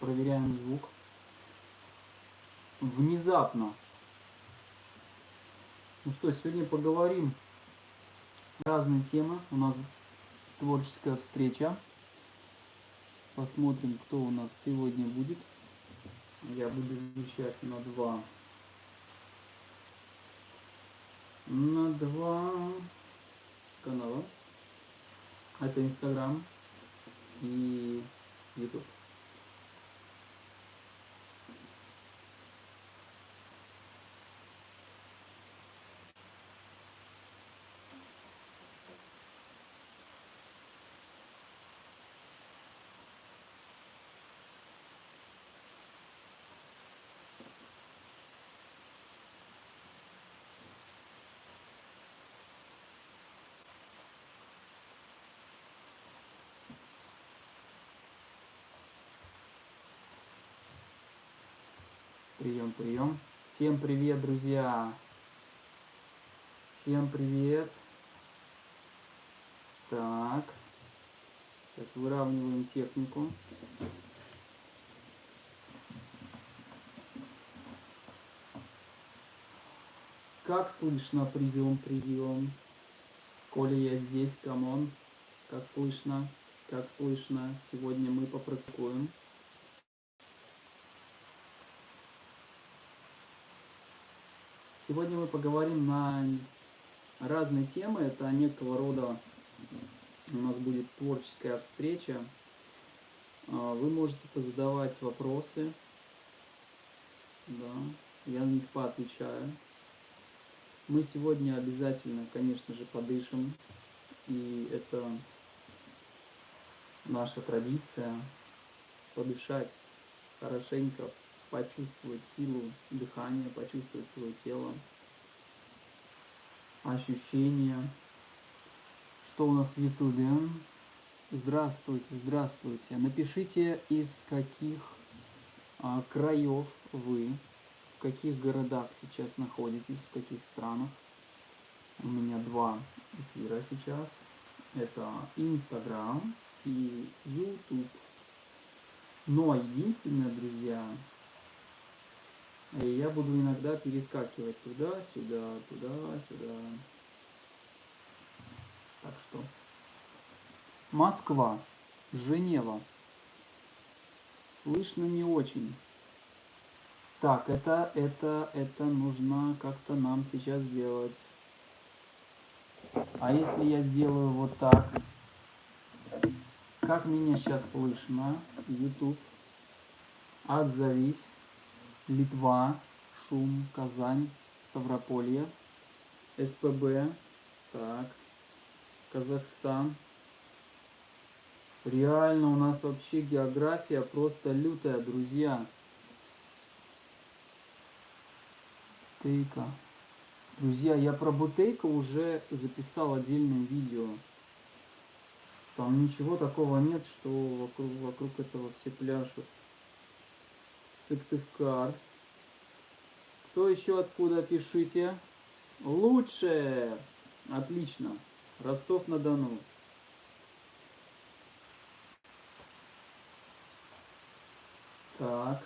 Проверяем звук. Внезапно. Ну что, сегодня поговорим разные темы. У нас творческая встреча. Посмотрим, кто у нас сегодня будет. Я буду вещать на два. На два канала. Это Инстаграм и Ютуб. Прием, прием. Всем привет, друзья. Всем привет. Так. Сейчас выравниваем технику. Как слышно? Прием, прием. Коля, я здесь, come on. Как слышно? Как слышно? Сегодня мы попрактикуем. Сегодня мы поговорим на разные темы. Это некого рода у нас будет творческая встреча. А, вы можете позадавать вопросы. Да, я на них поотвечаю. Мы сегодня обязательно, конечно же, подышим. И это наша традиция подышать хорошенько, почувствовать силу дыхания, почувствовать свое тело, ощущения. Что у нас в Ютубе? Здравствуйте, здравствуйте. Напишите, из каких а, краев вы, в каких городах сейчас находитесь, в каких странах. У меня два эфира сейчас. Это Инстаграм и Ютуб. Но единственное, друзья, я буду иногда перескакивать туда-сюда, туда-сюда. Так что. Москва, Женева. Слышно не очень. Так, это, это, это нужно как-то нам сейчас сделать. А если я сделаю вот так? Как меня сейчас слышно? YouTube. Отзовись. Литва, Шум, Казань, Ставрополье, СПБ, так, Казахстан. Реально у нас вообще география просто лютая, друзья. Бутейка. Друзья, я про Бутейка уже записал отдельное видео. Там ничего такого нет, что вокруг, вокруг этого все пляшут. Сыктывкар. Кто еще откуда, пишите. Лучше. Отлично. Ростов-на-Дону. Так.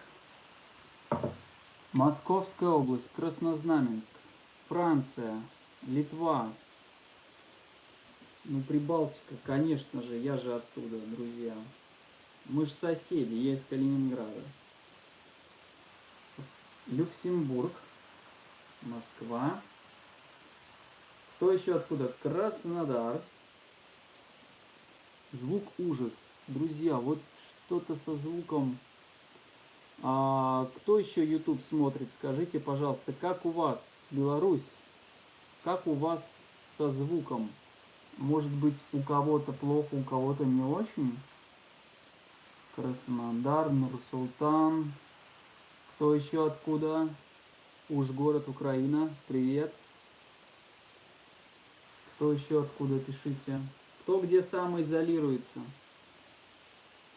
Московская область, Краснознаменск, Франция, Литва. Ну, Прибалтика, конечно же, я же оттуда, друзья. Мы же соседи, я из Калининграда. Люксембург, Москва. Кто еще откуда? Краснодар. Звук ужас. Друзья, вот что-то со звуком. А, кто еще YouTube смотрит? Скажите, пожалуйста, как у вас, Беларусь? Как у вас со звуком? Может быть, у кого-то плохо, у кого-то не очень? Краснодар, Нур-Султан, кто еще откуда? Уж город Украина. Привет. Кто еще откуда? Пишите. Кто где самоизолируется?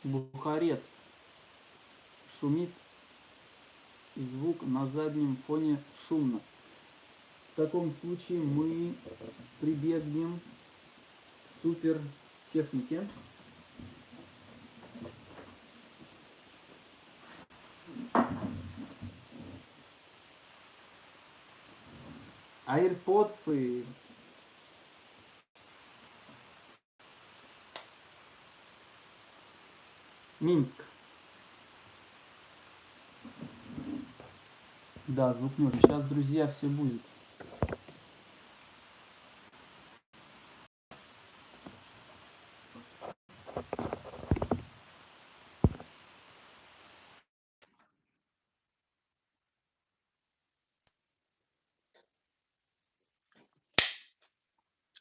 Бухарест. Шумит звук на заднем фоне шумно. В таком случае мы прибегнем к супер технике. AirPods. Минск. Да, звук очень. Сейчас, друзья, все будет.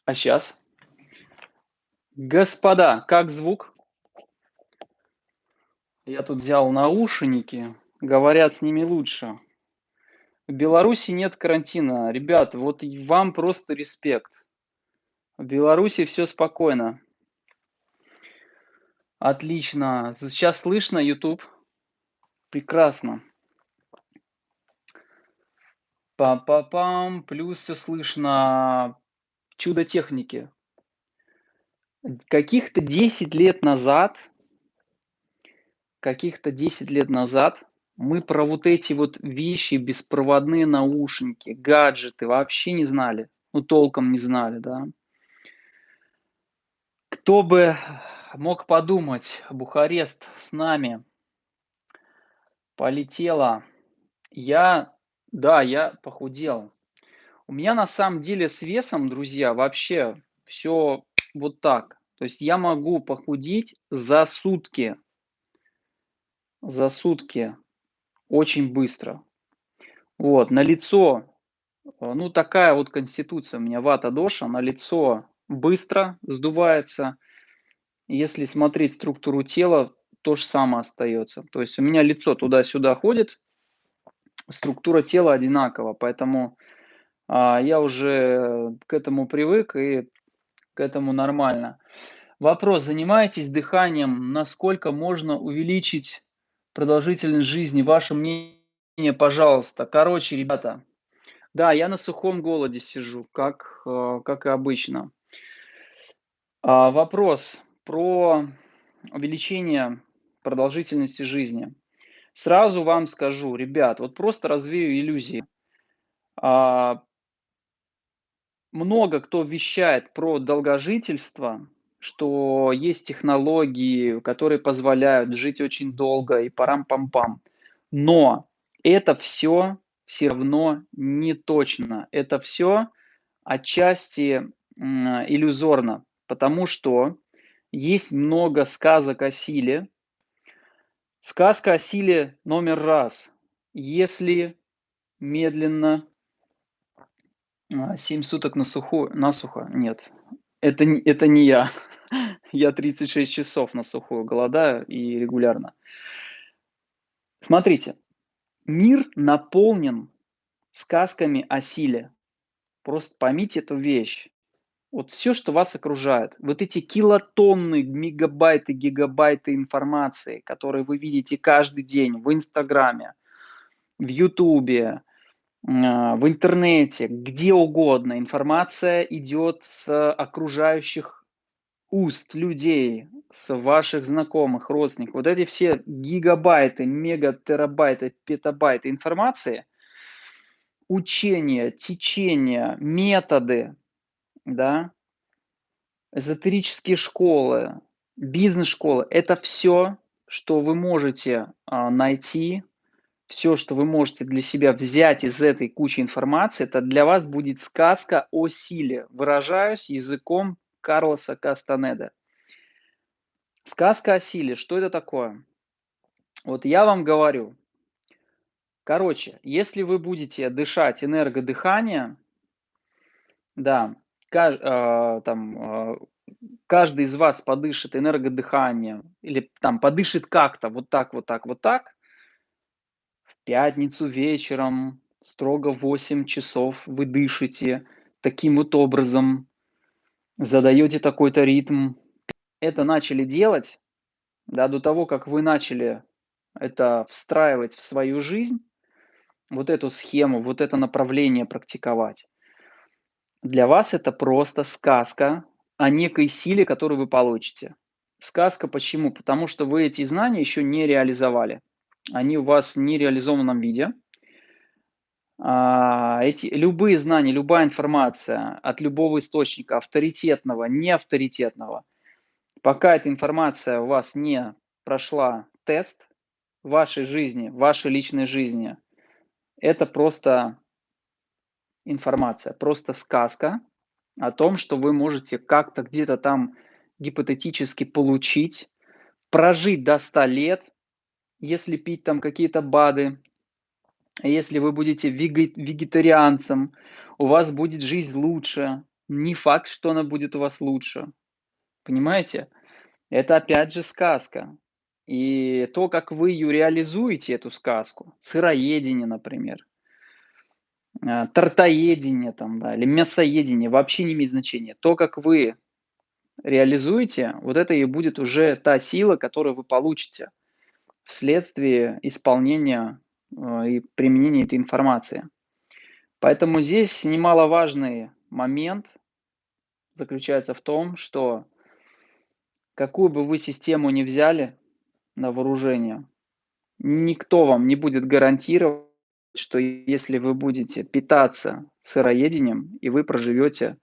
А сейчас? Господа, как звук? Я тут взял наушники, говорят, с ними лучше. В Беларуси нет карантина. Ребят, вот вам просто респект. В Беларуси все спокойно. Отлично. Сейчас слышно YouTube? Прекрасно. Пам-пам-пам. Плюс все слышно чудо техники. Каких-то 10 лет назад, каких-то 10 лет назад мы про вот эти вот вещи, беспроводные наушники, гаджеты вообще не знали. Ну, толком не знали, да. Кто бы мог подумать, Бухарест с нами полетела. Я, да, я похудел. У меня на самом деле с весом, друзья, вообще все вот так. То есть я могу похудеть за сутки. За сутки. Очень быстро. Вот, на лицо, э, ну такая вот конституция у меня, вата доша, на лицо быстро сдувается. Если смотреть структуру тела, то же самое остается. То есть у меня лицо туда-сюда ходит, структура тела одинакова, поэтому я уже к этому привык и к этому нормально. Вопрос, занимаетесь дыханием, насколько можно увеличить продолжительность жизни? Ваше мнение, пожалуйста. Короче, ребята, да, я на сухом голоде сижу, как, э, как и обычно. А, вопрос про увеличение продолжительности жизни. Сразу вам скажу, ребят, вот просто развею иллюзии. А, много кто вещает про долгожительство, что есть технологии, которые позволяют жить очень долго и парам-пам-пам. Но это все все равно не точно. Это все отчасти иллюзорно, потому что есть много сказок о силе. Сказка о силе номер раз. Если медленно 7 суток на сухую, насухо? Нет. Это, это не я. Я 36 часов на сухую голодаю и регулярно. Смотрите, мир наполнен сказками о силе. Просто поймите эту вещь. Вот все, что вас окружает, вот эти килотонны, мегабайты, гигабайты информации, которые вы видите каждый день в Инстаграме, в Ютубе, а, в интернете, где угодно информация идет с окружающих уст людей, с ваших знакомых, родственников. Вот эти все гигабайты, мегатерабайты, петабайты информации, учения, течения, методы, да, эзотерические школы, бизнес-школы, это все, что вы можете а, найти все, что вы можете для себя взять из этой кучи информации, это для вас будет сказка о силе. Выражаюсь языком Карлоса Кастанеда. Сказка о силе. Что это такое? Вот я вам говорю. Короче, если вы будете дышать энергодыхание, да, кажд, э, там, э, каждый из вас подышит энергодыханием или там подышит как-то вот так, вот так, вот так, пятницу вечером, строго в 8 часов вы дышите таким вот образом, задаете такой-то ритм. Это начали делать, да, до того, как вы начали это встраивать в свою жизнь, вот эту схему, вот это направление практиковать. Для вас это просто сказка о некой силе, которую вы получите. Сказка почему? Потому что вы эти знания еще не реализовали они у вас в нереализованном виде. А, эти любые знания, любая информация от любого источника, авторитетного, неавторитетного, пока эта информация у вас не прошла тест вашей жизни, вашей личной жизни, это просто информация, просто сказка о том, что вы можете как-то где-то там гипотетически получить, прожить до 100 лет, если пить там какие-то БАДы, если вы будете вегетарианцем, у вас будет жизнь лучше. Не факт, что она будет у вас лучше. Понимаете? Это опять же сказка. И то, как вы ее реализуете, эту сказку, сыроедение, например, а, тортоедение там, да, или мясоедение, вообще не имеет значения. То, как вы реализуете, вот это и будет уже та сила, которую вы получите вследствие исполнения э, и применения этой информации. Поэтому здесь немаловажный момент заключается в том, что какую бы вы систему ни взяли на вооружение, никто вам не будет гарантировать, что если вы будете питаться сыроедением, и вы проживете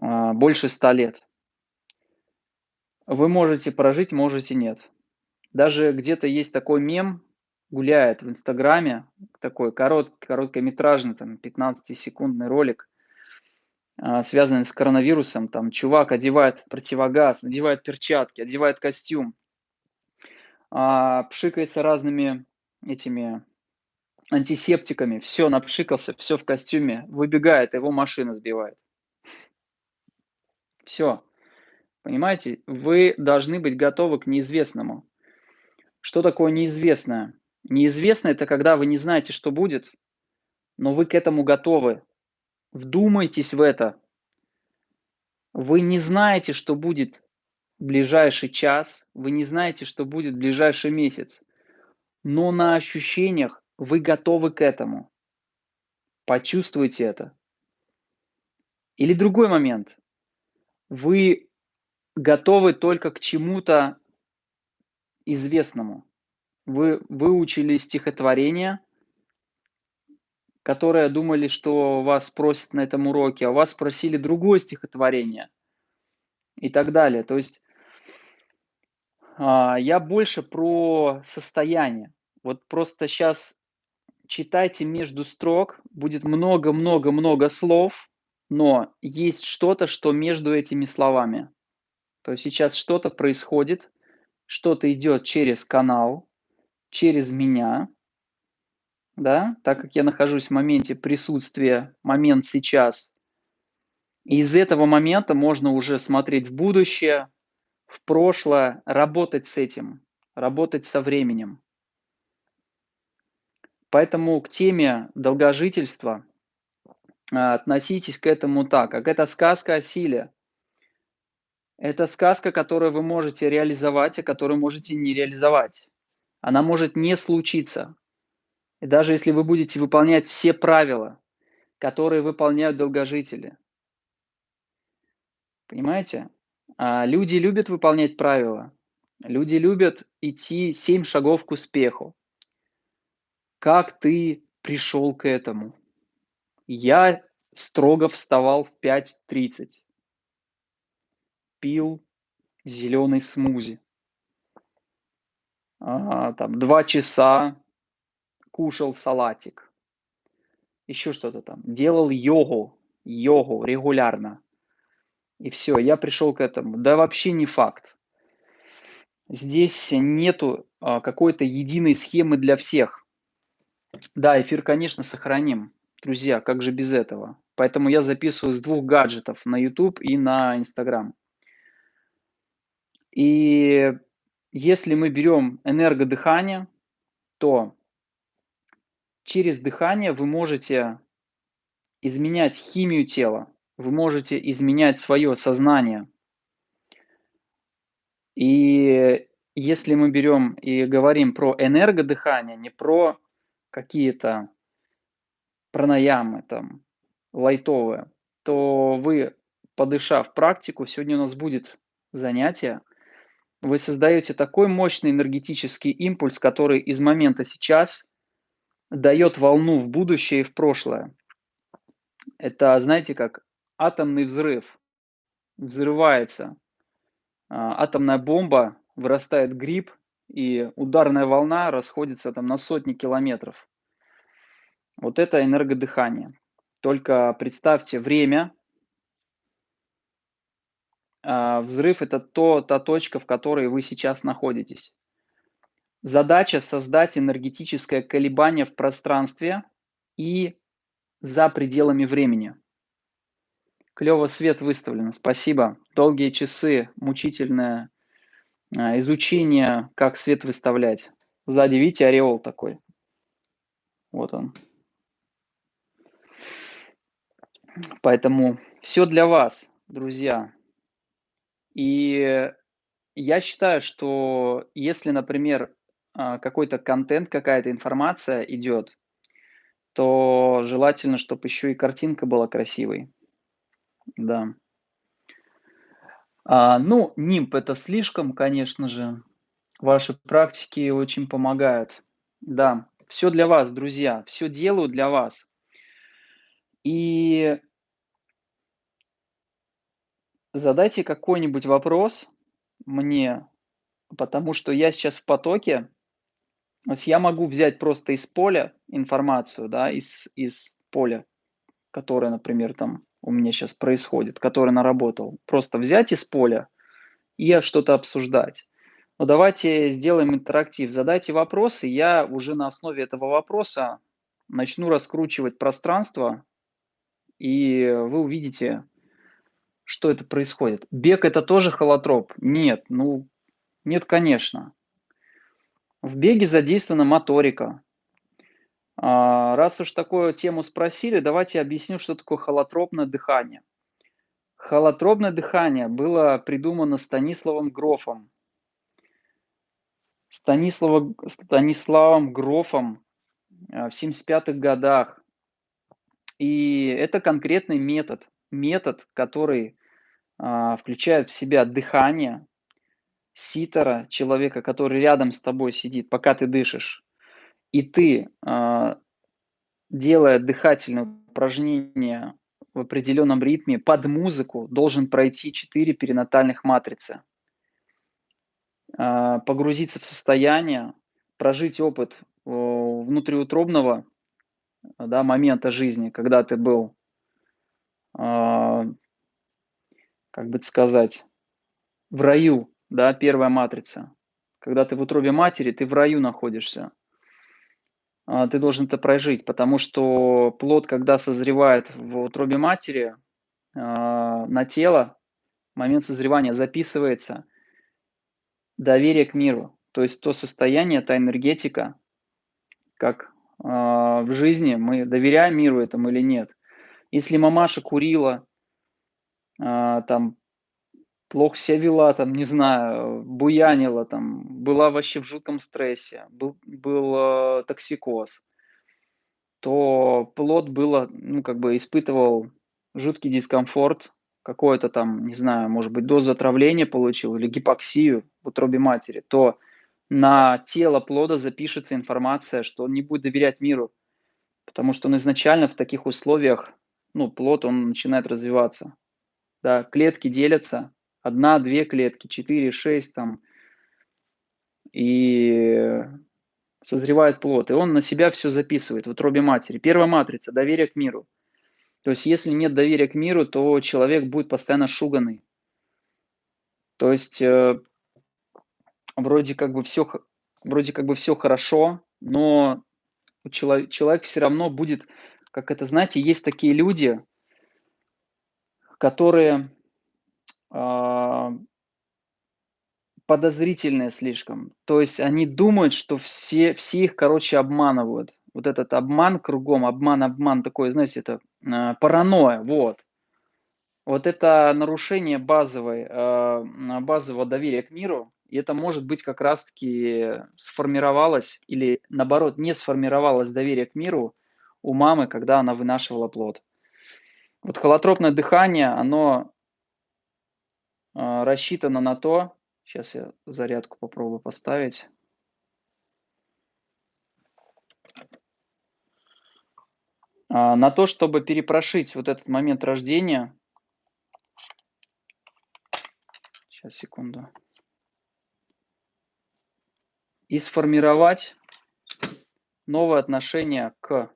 а, больше 100 лет. Вы можете прожить, можете нет. Даже где-то есть такой мем, гуляет в Инстаграме, такой корот, короткометражный, там, 15-секундный ролик, а, связанный с коронавирусом. Там чувак одевает противогаз, надевает перчатки, одевает костюм, а, пшикается разными этими антисептиками, все, напшикался, все в костюме, выбегает, его машина сбивает. Все. Понимаете, вы должны быть готовы к неизвестному. Что такое неизвестное? Неизвестное – это когда вы не знаете, что будет, но вы к этому готовы. Вдумайтесь в это. Вы не знаете, что будет в ближайший час, вы не знаете, что будет в ближайший месяц, но на ощущениях вы готовы к этому. Почувствуйте это. Или другой момент. Вы готовы только к чему-то известному. Вы выучили стихотворение, которое думали, что вас спросят на этом уроке, а вас спросили другое стихотворение и так далее. То есть а, я больше про состояние. Вот просто сейчас читайте между строк, будет много-много-много слов, но есть что-то, что между этими словами. То есть сейчас что-то происходит, что-то идет через канал, через меня, да, так как я нахожусь в моменте присутствия, момент сейчас. из этого момента можно уже смотреть в будущее, в прошлое, работать с этим, работать со временем. Поэтому к теме долгожительства а, относитесь к этому так, как это сказка о силе. Это сказка, которую вы можете реализовать, а которую можете не реализовать. Она может не случиться. И даже если вы будете выполнять все правила, которые выполняют долгожители. Понимаете? А люди любят выполнять правила. Люди любят идти семь шагов к успеху. Как ты пришел к этому? Я строго вставал в 5.30. Пил зеленый смузи. А, там два часа кушал салатик. Еще что-то там. Делал йогу. Йогу регулярно. И все, я пришел к этому. Да вообще не факт. Здесь нету а, какой-то единой схемы для всех. Да, эфир, конечно, сохраним. Друзья, как же без этого? Поэтому я записываю с двух гаджетов, на YouTube и на Instagram. И если мы берем энергодыхание, то через дыхание вы можете изменять химию тела, вы можете изменять свое сознание. И если мы берем и говорим про энергодыхание, не про какие-то пранаямы там лайтовые, то вы, подышав практику, сегодня у нас будет занятие, вы создаете такой мощный энергетический импульс, который из момента сейчас дает волну в будущее и в прошлое. Это, знаете, как атомный взрыв. Взрывается а, атомная бомба, вырастает гриб, и ударная волна расходится там на сотни километров. Вот это энергодыхание. Только представьте время. А, взрыв – это то, та точка, в которой вы сейчас находитесь. Задача – создать энергетическое колебание в пространстве и за пределами времени. Клево свет выставлен, спасибо. Долгие часы, мучительное а, изучение, как свет выставлять. Сзади, видите, ореол такой. Вот он. Поэтому все для вас, друзья. И я считаю, что если, например, а, какой-то контент, какая-то информация идет, то желательно, чтобы еще и картинка была красивой. Да. А, ну, нимб это слишком, конечно же. Ваши практики очень помогают. Да, все для вас, друзья, все делаю для вас. И задайте какой-нибудь вопрос мне, потому что я сейчас в потоке. То есть я могу взять просто из поля информацию, да, из, из поля, которое, например, там у меня сейчас происходит, который наработал. Просто взять из поля и что-то обсуждать. Но давайте сделаем интерактив. Задайте вопросы, я уже на основе этого вопроса начну раскручивать пространство, и вы увидите, что это происходит. Бег это тоже холотроп? Нет, ну, нет, конечно. В беге задействована моторика. А, раз уж такую тему спросили, давайте объясню, что такое холотропное дыхание. Холотропное дыхание было придумано Станиславом Грофом. Станислава, Станиславом Грофом а, в 75-х годах. И это конкретный метод. Метод, который а, включает в себя дыхание ситера, человека, который рядом с тобой сидит, пока ты дышишь. И ты, а, делая дыхательные упражнения в определенном ритме под музыку, должен пройти 4 перинатальных матрицы. А, погрузиться в состояние, прожить опыт внутриутробного да, момента жизни, когда ты был, как бы сказать, в раю, да, первая матрица. Когда ты в утробе матери, ты в раю находишься. А, ты должен это прожить, потому что плод, когда созревает в утробе матери, а, на тело, момент созревания записывается доверие к миру. То есть то состояние, та энергетика, как а, в жизни мы доверяем миру этому или нет. Если мамаша курила, там плохо себя вела, там, не знаю, буянила, там, была вообще в жутком стрессе, был, был э, токсикоз, то плод было, ну, как бы испытывал жуткий дискомфорт, какое-то там, не знаю, может быть, дозу отравления получил или гипоксию в утробе матери, то на тело плода запишется информация, что он не будет доверять миру, потому что он изначально в таких условиях, ну, плод, он начинает развиваться. Да, клетки делятся, одна, две клетки, четыре, шесть там, и созревает плод, и он на себя все записывает в утробе матери. Первая матрица – доверие к миру. То есть, если нет доверия к миру, то человек будет постоянно шуганный. То есть, э, вроде как бы все, вроде как бы все хорошо, но человек, человек все равно будет, как это, знаете, есть такие люди, которые а, подозрительные слишком. То есть они думают, что все, все их, короче, обманывают. Вот этот обман кругом, обман, обман такой, знаете, это э, паранойя, вот. Вот это нарушение базовой, э, базового доверия к миру, и это может быть как раз-таки сформировалось или наоборот не сформировалось доверие к миру у мамы, когда она вынашивала плод. Вот холотропное дыхание, оно а, рассчитано на то, сейчас я зарядку попробую поставить. А, на то, чтобы перепрошить вот этот момент рождения. Сейчас, секунду. И сформировать новое отношение к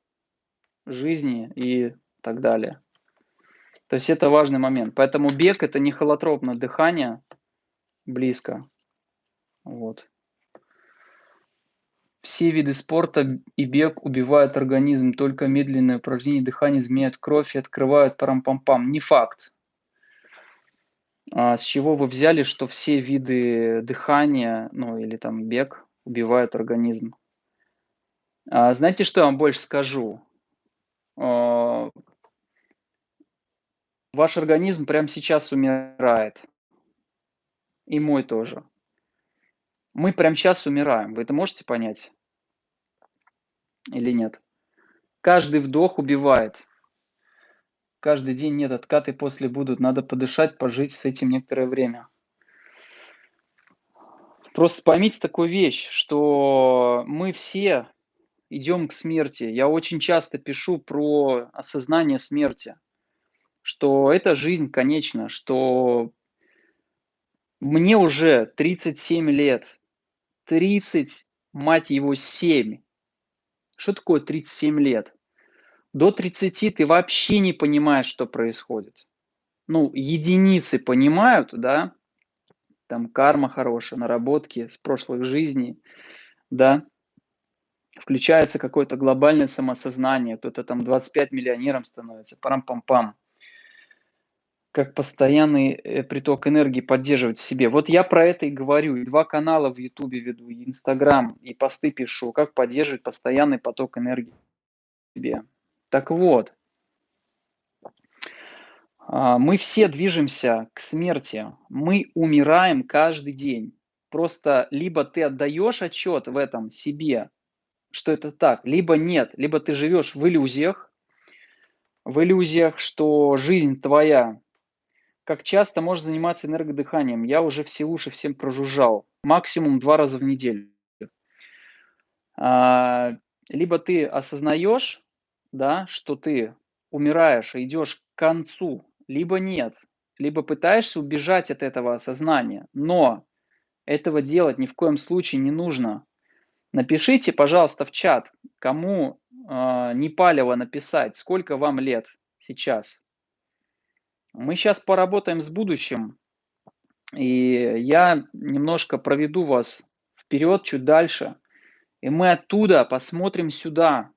жизни и так далее. То есть это важный момент. Поэтому бег это не холотропное дыхание близко. Вот. Все виды спорта и бег убивают организм, только медленное упражнение дыхания изменяют кровь и открывают парам-пам-пам. Не факт. А с чего вы взяли, что все виды дыхания, ну или там бег, убивают организм? А, знаете, что я вам больше скажу? А, ваш организм прямо сейчас умирает. И мой тоже. Мы прямо сейчас умираем. Вы это можете понять? Или нет? Каждый вдох убивает. Каждый день нет, откаты после будут. Надо подышать, пожить с этим некоторое время. Просто поймите такую вещь, что мы все идем к смерти. Я очень часто пишу про осознание смерти, что эта жизнь конечна, что мне уже 37 лет, 30, мать его, 7. Что такое 37 лет? До 30 ты вообще не понимаешь, что происходит. Ну, единицы понимают, да, там карма хорошая, наработки с прошлых жизней, да, включается какое-то глобальное самосознание, кто-то там 25 миллионером становится, парам-пам-пам как постоянный э, приток энергии поддерживать в себе. Вот я про это и говорю. И два канала в Ютубе веду, и Инстаграм, и посты пишу, как поддерживать постоянный поток энергии в себе. Так вот, а, мы все движемся к смерти. Мы умираем каждый день. Просто либо ты отдаешь отчет в этом себе, что это так, либо нет, либо ты живешь в иллюзиях, в иллюзиях, что жизнь твоя как часто можешь заниматься энергодыханием? Я уже все уши всем прожужжал. Максимум два раза в неделю. А, либо ты осознаешь, да, что ты умираешь и идешь к концу, либо нет. Либо пытаешься убежать от этого осознания. Но этого делать ни в коем случае не нужно. Напишите, пожалуйста, в чат, кому э, не палево написать, сколько вам лет сейчас. Мы сейчас поработаем с будущим, и я немножко проведу вас вперед, чуть дальше, и мы оттуда посмотрим сюда.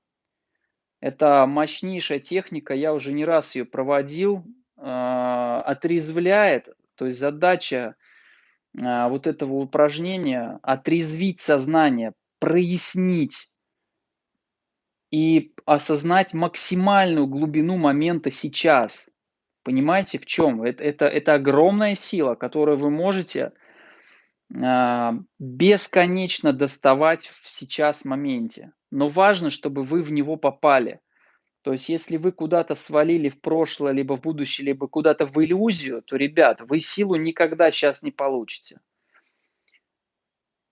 Это мощнейшая техника, я уже не раз ее проводил, э, отрезвляет, то есть задача э, вот этого упражнения отрезвить сознание, прояснить и осознать максимальную глубину момента сейчас – Понимаете, в чем? Это, это, это огромная сила, которую вы можете э, бесконечно доставать в сейчас моменте. Но важно, чтобы вы в него попали. То есть, если вы куда-то свалили в прошлое, либо в будущее, либо куда-то в иллюзию, то, ребят, вы силу никогда сейчас не получите.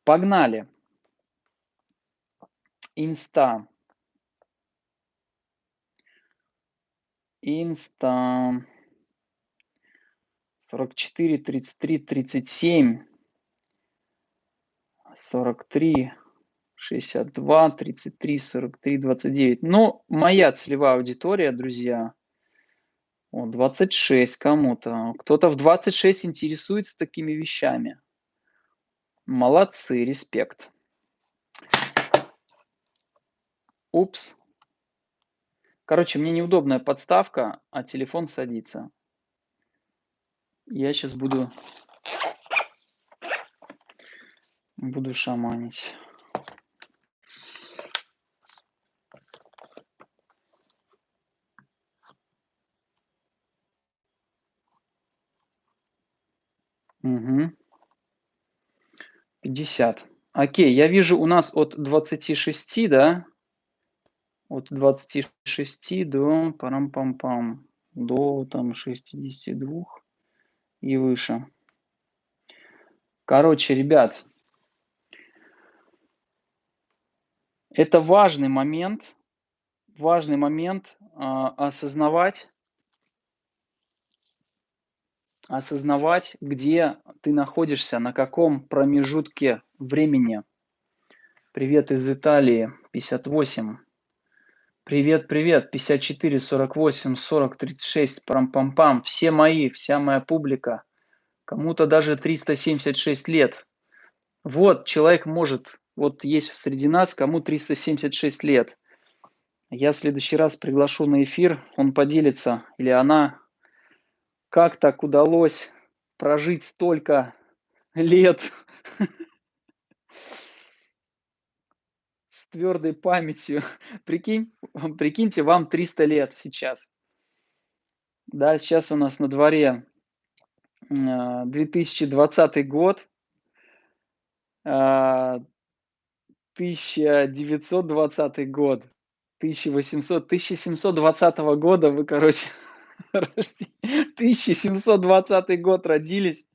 Погнали. Инста. Инста. 44, 33, 37, 43, 62, 33, 43, 29. Ну, моя целевая аудитория, друзья, о, 26 кому-то. Кто-то в 26 интересуется такими вещами. Молодцы, респект. Упс. Короче, мне неудобная подставка, а телефон садится. Я сейчас буду буду шаманить. Угу. 50. Окей, я вижу у нас от 26, да? От 26 до парам-пам-пам. До там 62 и выше. Короче, ребят, это важный момент, важный момент, а, осознавать осознавать, где ты находишься, на каком промежутке времени. Привет из Италии, 58. Привет, привет, 54, 48, 40, 36, пам-пам-пам. Все мои, вся моя публика. Кому-то даже 376 лет. Вот, человек может, вот есть среди нас, кому 376 лет. Я в следующий раз приглашу на эфир, он поделится, или она, как так удалось прожить столько лет твердой памятью. Прикинь, прикиньте, вам 300 лет сейчас. Да, сейчас у нас на дворе 2020 а, год, 1920 а, год, 1800, 1720 года вы, короче, 1720 год родились,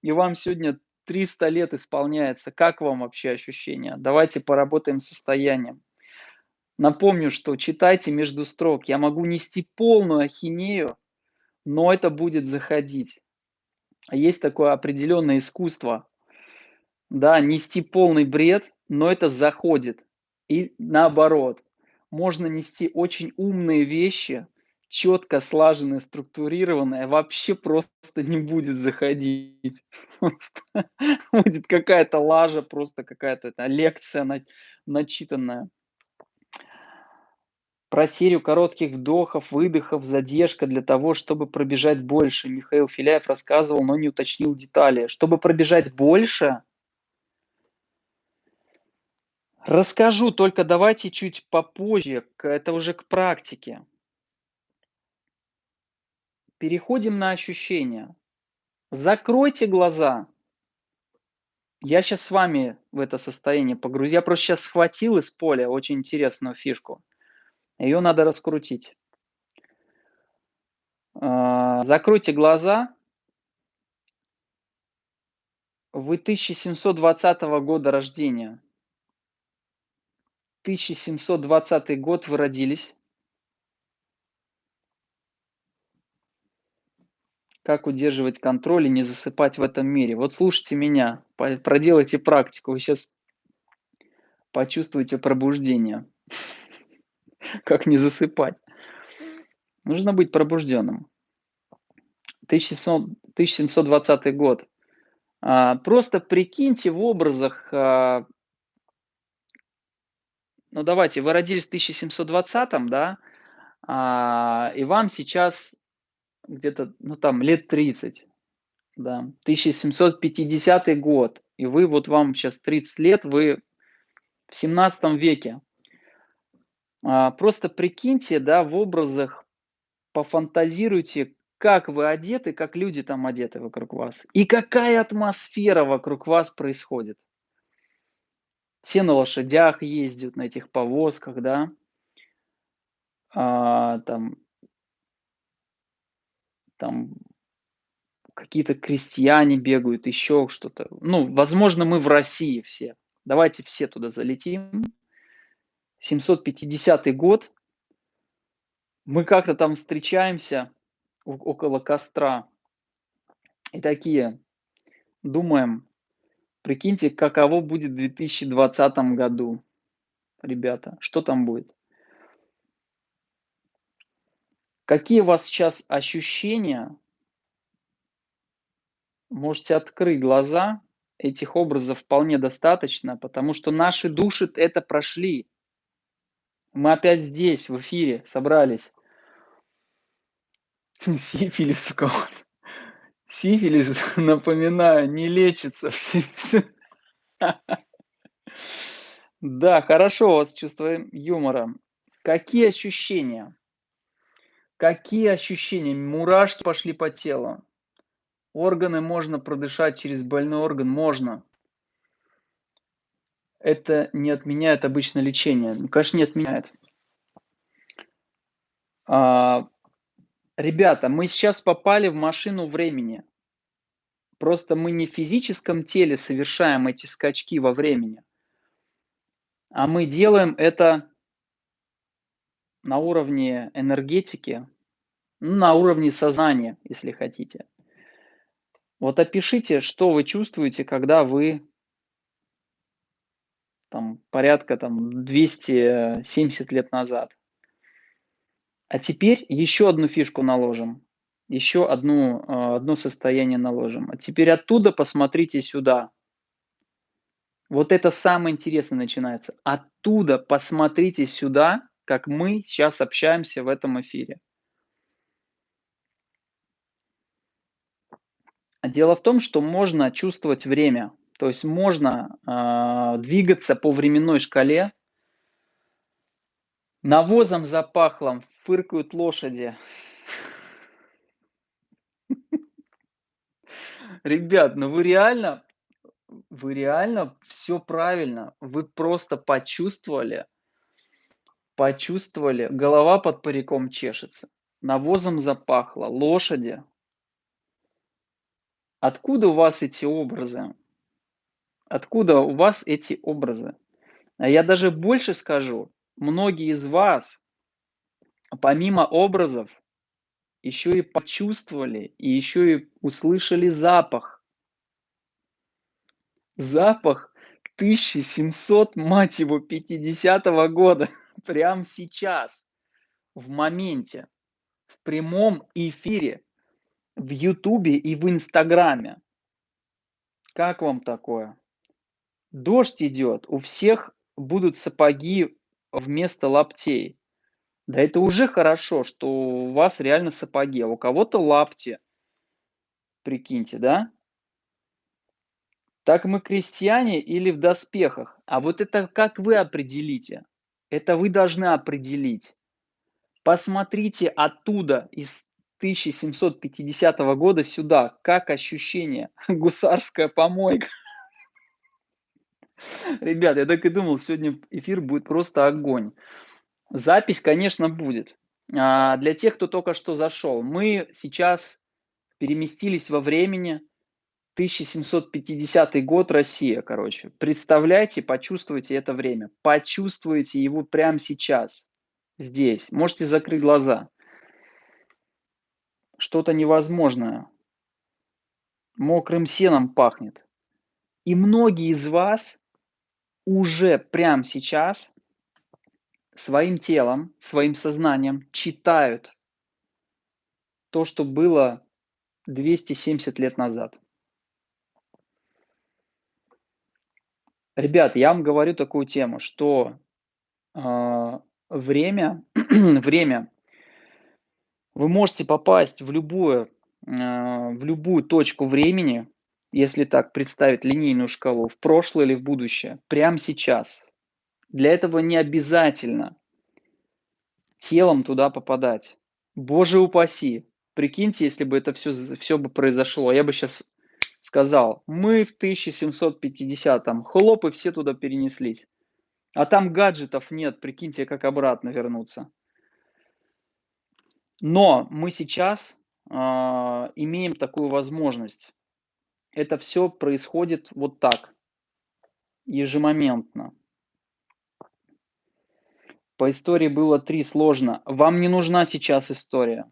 и вам сегодня 300 лет исполняется. Как вам вообще ощущения? Давайте поработаем с состоянием. Напомню, что читайте между строк. Я могу нести полную ахинею, но это будет заходить. Есть такое определенное искусство. Да, нести полный бред, но это заходит. И наоборот. Можно нести очень умные вещи, четко слаженная, структурированная, вообще просто не будет заходить. Просто будет какая-то лажа, просто какая-то лекция на, начитанная. Про серию коротких вдохов, выдохов, задержка для того, чтобы пробежать больше. Михаил Филяев рассказывал, но не уточнил детали. Чтобы пробежать больше, расскажу, только давайте чуть попозже, это уже к практике. Переходим на ощущения. Закройте глаза. Я сейчас с вами в это состояние погрузил. Я просто сейчас схватил из поля очень интересную фишку. Ее надо раскрутить. А, закройте глаза. Вы 1720 года рождения. 1720 год вы родились. Как удерживать контроль и не засыпать в этом мире. Вот слушайте меня, проделайте практику, вы сейчас почувствуете пробуждение. Как не засыпать. Нужно быть пробужденным. 1720 год. А, просто прикиньте в образах, а, ну давайте, вы родились в 1720, да, а, и вам сейчас где-то, ну там, лет 30, да, 1750 год, и вы, вот вам сейчас 30 лет, вы в 17 веке. А, просто прикиньте, да, в образах, пофантазируйте, как вы одеты, как люди там одеты вокруг вас, и какая атмосфера вокруг вас происходит. Все на лошадях ездят, на этих повозках, да, а, там там какие-то крестьяне бегают, еще что-то. Ну, возможно, мы в России все. Давайте все туда залетим. 750 год. Мы как-то там встречаемся около костра. И такие думаем, прикиньте, каково будет в 2020 году. Ребята, что там будет? Какие у вас сейчас ощущения? Можете открыть глаза. Этих образов вполне достаточно, потому что наши души это прошли. Мы опять здесь, в эфире, собрались. Сифилис у кого Сифилис, напоминаю, не лечится. Да, хорошо у вас чувство юмора. Какие ощущения? Какие ощущения? Мурашки пошли по телу. Органы можно продышать через больной орган? Можно. Это не отменяет обычно лечение. Ну, конечно, не отменяет. А, ребята, мы сейчас попали в машину времени. Просто мы не в физическом теле совершаем эти скачки во времени, а мы делаем это на уровне энергетики, ну, на уровне сознания, если хотите. Вот опишите, что вы чувствуете, когда вы там порядка там 270 лет назад. А теперь еще одну фишку наложим, еще одну, э, одно состояние наложим. А теперь оттуда посмотрите сюда. Вот это самое интересное начинается. Оттуда посмотрите сюда, как мы сейчас общаемся в этом эфире. Дело в том, что можно чувствовать время, то есть можно э, двигаться по временной шкале. Навозом запахло, фыркают лошади. Ребят, ну вы реально, вы реально все правильно. Вы просто почувствовали, почувствовали, голова под париком чешется, навозом запахло, лошади. Откуда у вас эти образы? Откуда у вас эти образы? А я даже больше скажу, многие из вас, помимо образов, еще и почувствовали, и еще и услышали запах. Запах 1700, мать его, 50 -го года, прямо сейчас, в моменте, в прямом эфире, в Ютубе и в Инстаграме. Как вам такое? Дождь идет, у всех будут сапоги вместо лаптей. Да это уже хорошо, что у вас реально сапоги, а у кого-то лапти. Прикиньте, да? Так мы крестьяне или в доспехах? А вот это как вы определите? Это вы должны определить. Посмотрите оттуда, из 1750 года сюда, как ощущение. Гусарская помойка. Ребят, я так и думал, сегодня эфир будет просто огонь. Запись, конечно, будет. А, для тех, кто только что зашел, мы сейчас переместились во времени 1750 год, Россия, короче. Представляйте, почувствуйте это время. Почувствуйте его прямо сейчас, здесь. Можете закрыть глаза. Что-то невозможное. Мокрым сеном пахнет. И многие из вас уже прямо сейчас своим телом, своим сознанием читают то, что было 270 лет назад. Ребят, я вам говорю такую тему, что э, время, время, вы можете попасть в любую, э, в любую точку времени, если так представить линейную шкалу, в прошлое или в будущее, прямо сейчас. Для этого не обязательно телом туда попадать. Боже упаси! Прикиньте, если бы это все, все бы произошло. Я бы сейчас сказал, мы в 1750-м, хлоп, и все туда перенеслись. А там гаджетов нет, прикиньте, как обратно вернуться. Но мы сейчас э, имеем такую возможность. Это все происходит вот так, ежемоментно. По истории было три сложно. Вам не нужна сейчас история.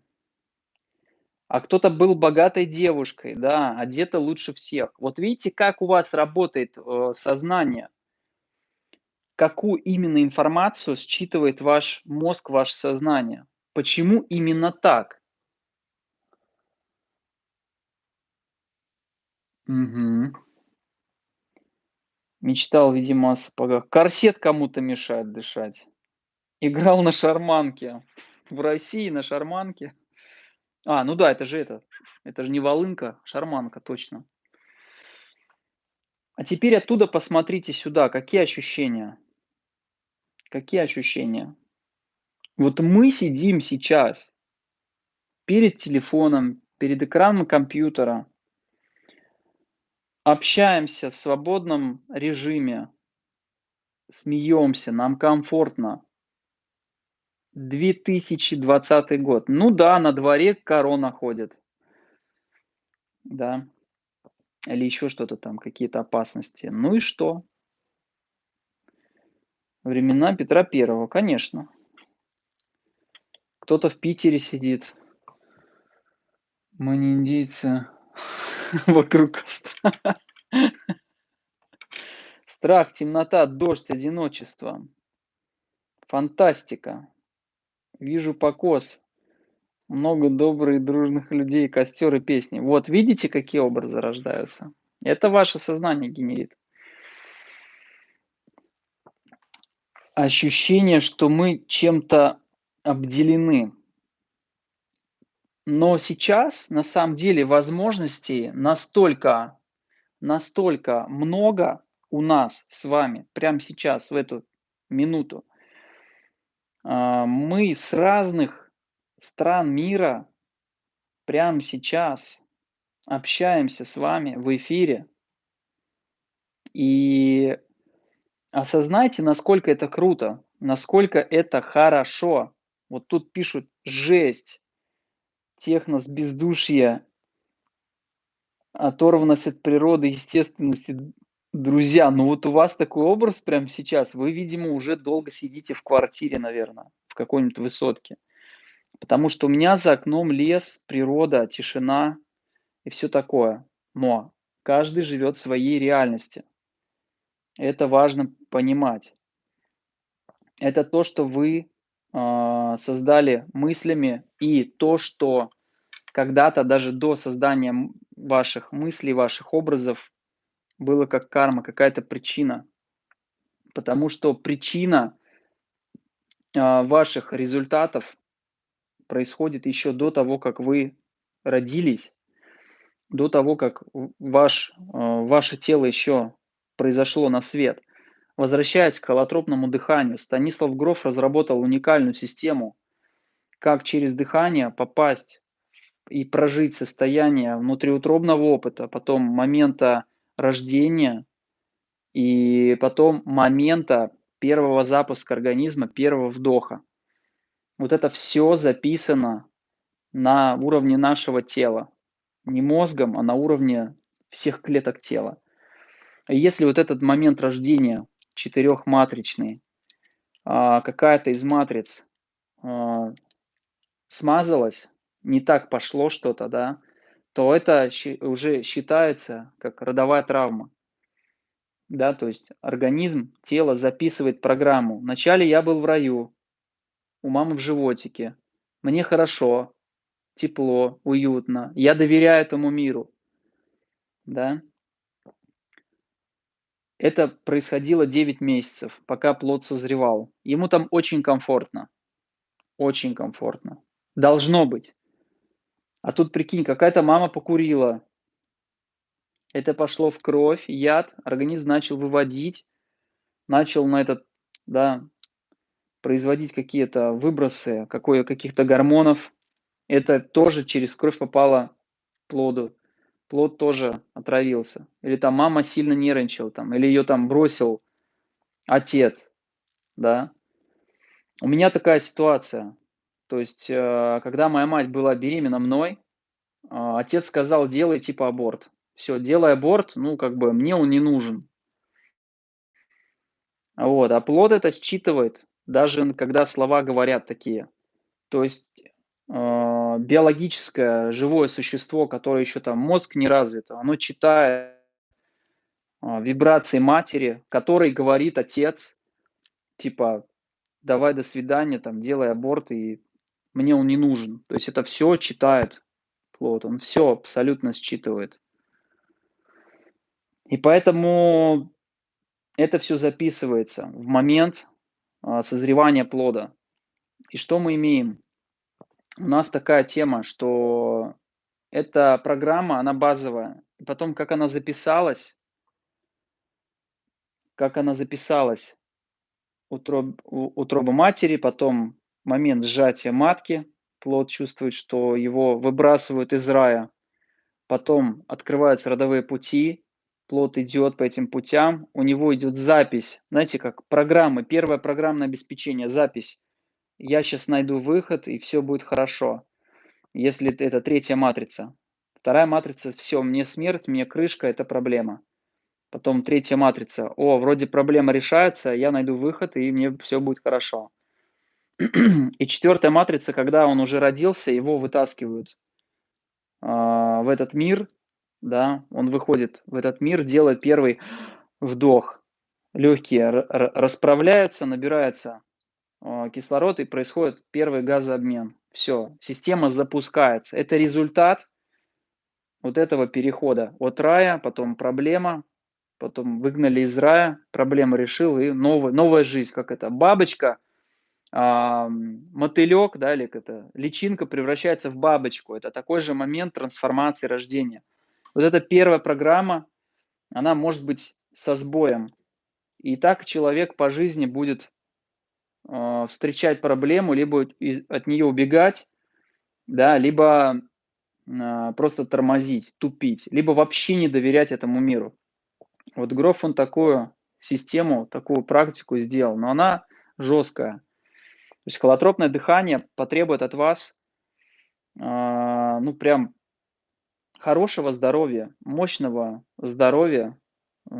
А кто-то был богатой девушкой, да, одета лучше всех. Вот видите, как у вас работает э, сознание? Какую именно информацию считывает ваш мозг, ваше сознание? Почему именно так? Угу. Мечтал, видимо, о сапогах. Корсет кому-то мешает дышать. Играл на шарманке. В России на шарманке. А, ну да, это же это. Это же не волынка, шарманка, точно. А теперь оттуда посмотрите сюда, какие ощущения. Какие ощущения? Вот мы сидим сейчас перед телефоном, перед экраном компьютера, общаемся в свободном режиме, смеемся, нам комфортно. 2020 год. Ну да, на дворе корона ходит. Да. Или еще что-то там, какие-то опасности. Ну и что? Времена Петра Первого, конечно. Кто-то в Питере сидит. Мы не индейцы. Вокруг костра. Страх, темнота, дождь, одиночество. Фантастика. Вижу покос. Много добрых, дружных людей, костер и песни. Вот видите, какие образы рождаются? Это ваше сознание генерит. Ощущение, что мы чем-то обделены. Но сейчас, на самом деле, возможностей настолько, настолько много у нас с вами, прямо сейчас, в эту минуту. А, мы с разных стран мира прямо сейчас общаемся с вами в эфире. И осознайте, насколько это круто, насколько это хорошо. Вот тут пишут «жесть», технос, бездушье, оторванность от природы, естественности. Друзья, ну вот у вас такой образ прямо сейчас, вы, видимо, уже долго сидите в квартире, наверное, в какой-нибудь высотке. Потому что у меня за окном лес, природа, тишина и все такое. Но каждый живет в своей реальности. Это важно понимать. Это то, что вы э, создали мыслями, и то, что когда-то даже до создания ваших мыслей, ваших образов было как карма, какая-то причина. Потому что причина э, ваших результатов происходит еще до того, как вы родились, до того, как ваш, э, ваше тело еще произошло на свет. Возвращаясь к холотропному дыханию, Станислав Гроф разработал уникальную систему, как через дыхание попасть и прожить состояние внутриутробного опыта, потом момента рождения и потом момента первого запуска организма, первого вдоха. Вот это все записано на уровне нашего тела. Не мозгом, а на уровне всех клеток тела. Если вот этот момент рождения четырехматричный, а, какая-то из матриц а, смазалась, не так пошло что-то, да, то это уже считается как родовая травма. Да, то есть организм, тело записывает программу. Вначале я был в раю, у мамы в животике. Мне хорошо, тепло, уютно. Я доверяю этому миру. Да? Это происходило 9 месяцев, пока плод созревал. Ему там очень комфортно. Очень комфортно. Должно быть. А тут, прикинь, какая-то мама покурила. Это пошло в кровь, яд, организм начал выводить, начал на этот, да, производить какие-то выбросы какое, каких-то гормонов. Это тоже через кровь попало плоду. Плод тоже отравился. Или там мама сильно нервничала, там, или ее там бросил отец, да. У меня такая ситуация. То есть, э, когда моя мать была беременна мной, а, отец сказал, делай типа аборт. Все, делай аборт, ну, как бы, мне он не нужен. Вот, а плод это считывает, даже когда слова говорят такие. То есть, э, биологическое живое существо, которое еще там мозг не развит, оно читает э, вибрации матери, который говорит отец, типа, давай до свидания, там, делай аборт, и мне он не нужен. То есть это все читает плод, он все абсолютно считывает. И поэтому это все записывается в момент а, созревания плода. И что мы имеем? У нас такая тема, что эта программа, она базовая. И потом, как она записалась, как она записалась, утроб, утроба матери, потом момент сжатия матки, плод чувствует, что его выбрасывают из рая, потом открываются родовые пути, плод идет по этим путям, у него идет запись, знаете, как программы, первое программное обеспечение, запись. Я сейчас найду выход, и все будет хорошо. Если это третья матрица. Вторая матрица, все, мне смерть, мне крышка, это проблема. Потом третья матрица, о, вроде проблема решается, я найду выход, и мне все будет хорошо. И четвертая матрица, когда он уже родился, его вытаскивают а, в этот мир, да, он выходит в этот мир, делает первый вдох. Легкие расправляются, набирается а, кислород и происходит первый газообмен. Все, система запускается. Это результат вот этого перехода от рая, потом проблема, потом выгнали из рая, проблема решил, и новая, новая жизнь, как это, бабочка, мотылек, да, или это, личинка превращается в бабочку. Это такой же момент трансформации рождения. Вот эта первая программа, она может быть со сбоем. И так человек по жизни будет э, встречать проблему, либо от нее убегать, да, либо э, просто тормозить, тупить, либо вообще не доверять этому миру. Вот Гроф, он такую систему, такую практику сделал, но она жесткая. То есть холотропное дыхание потребует от вас, э, ну, прям хорошего здоровья, мощного здоровья, э,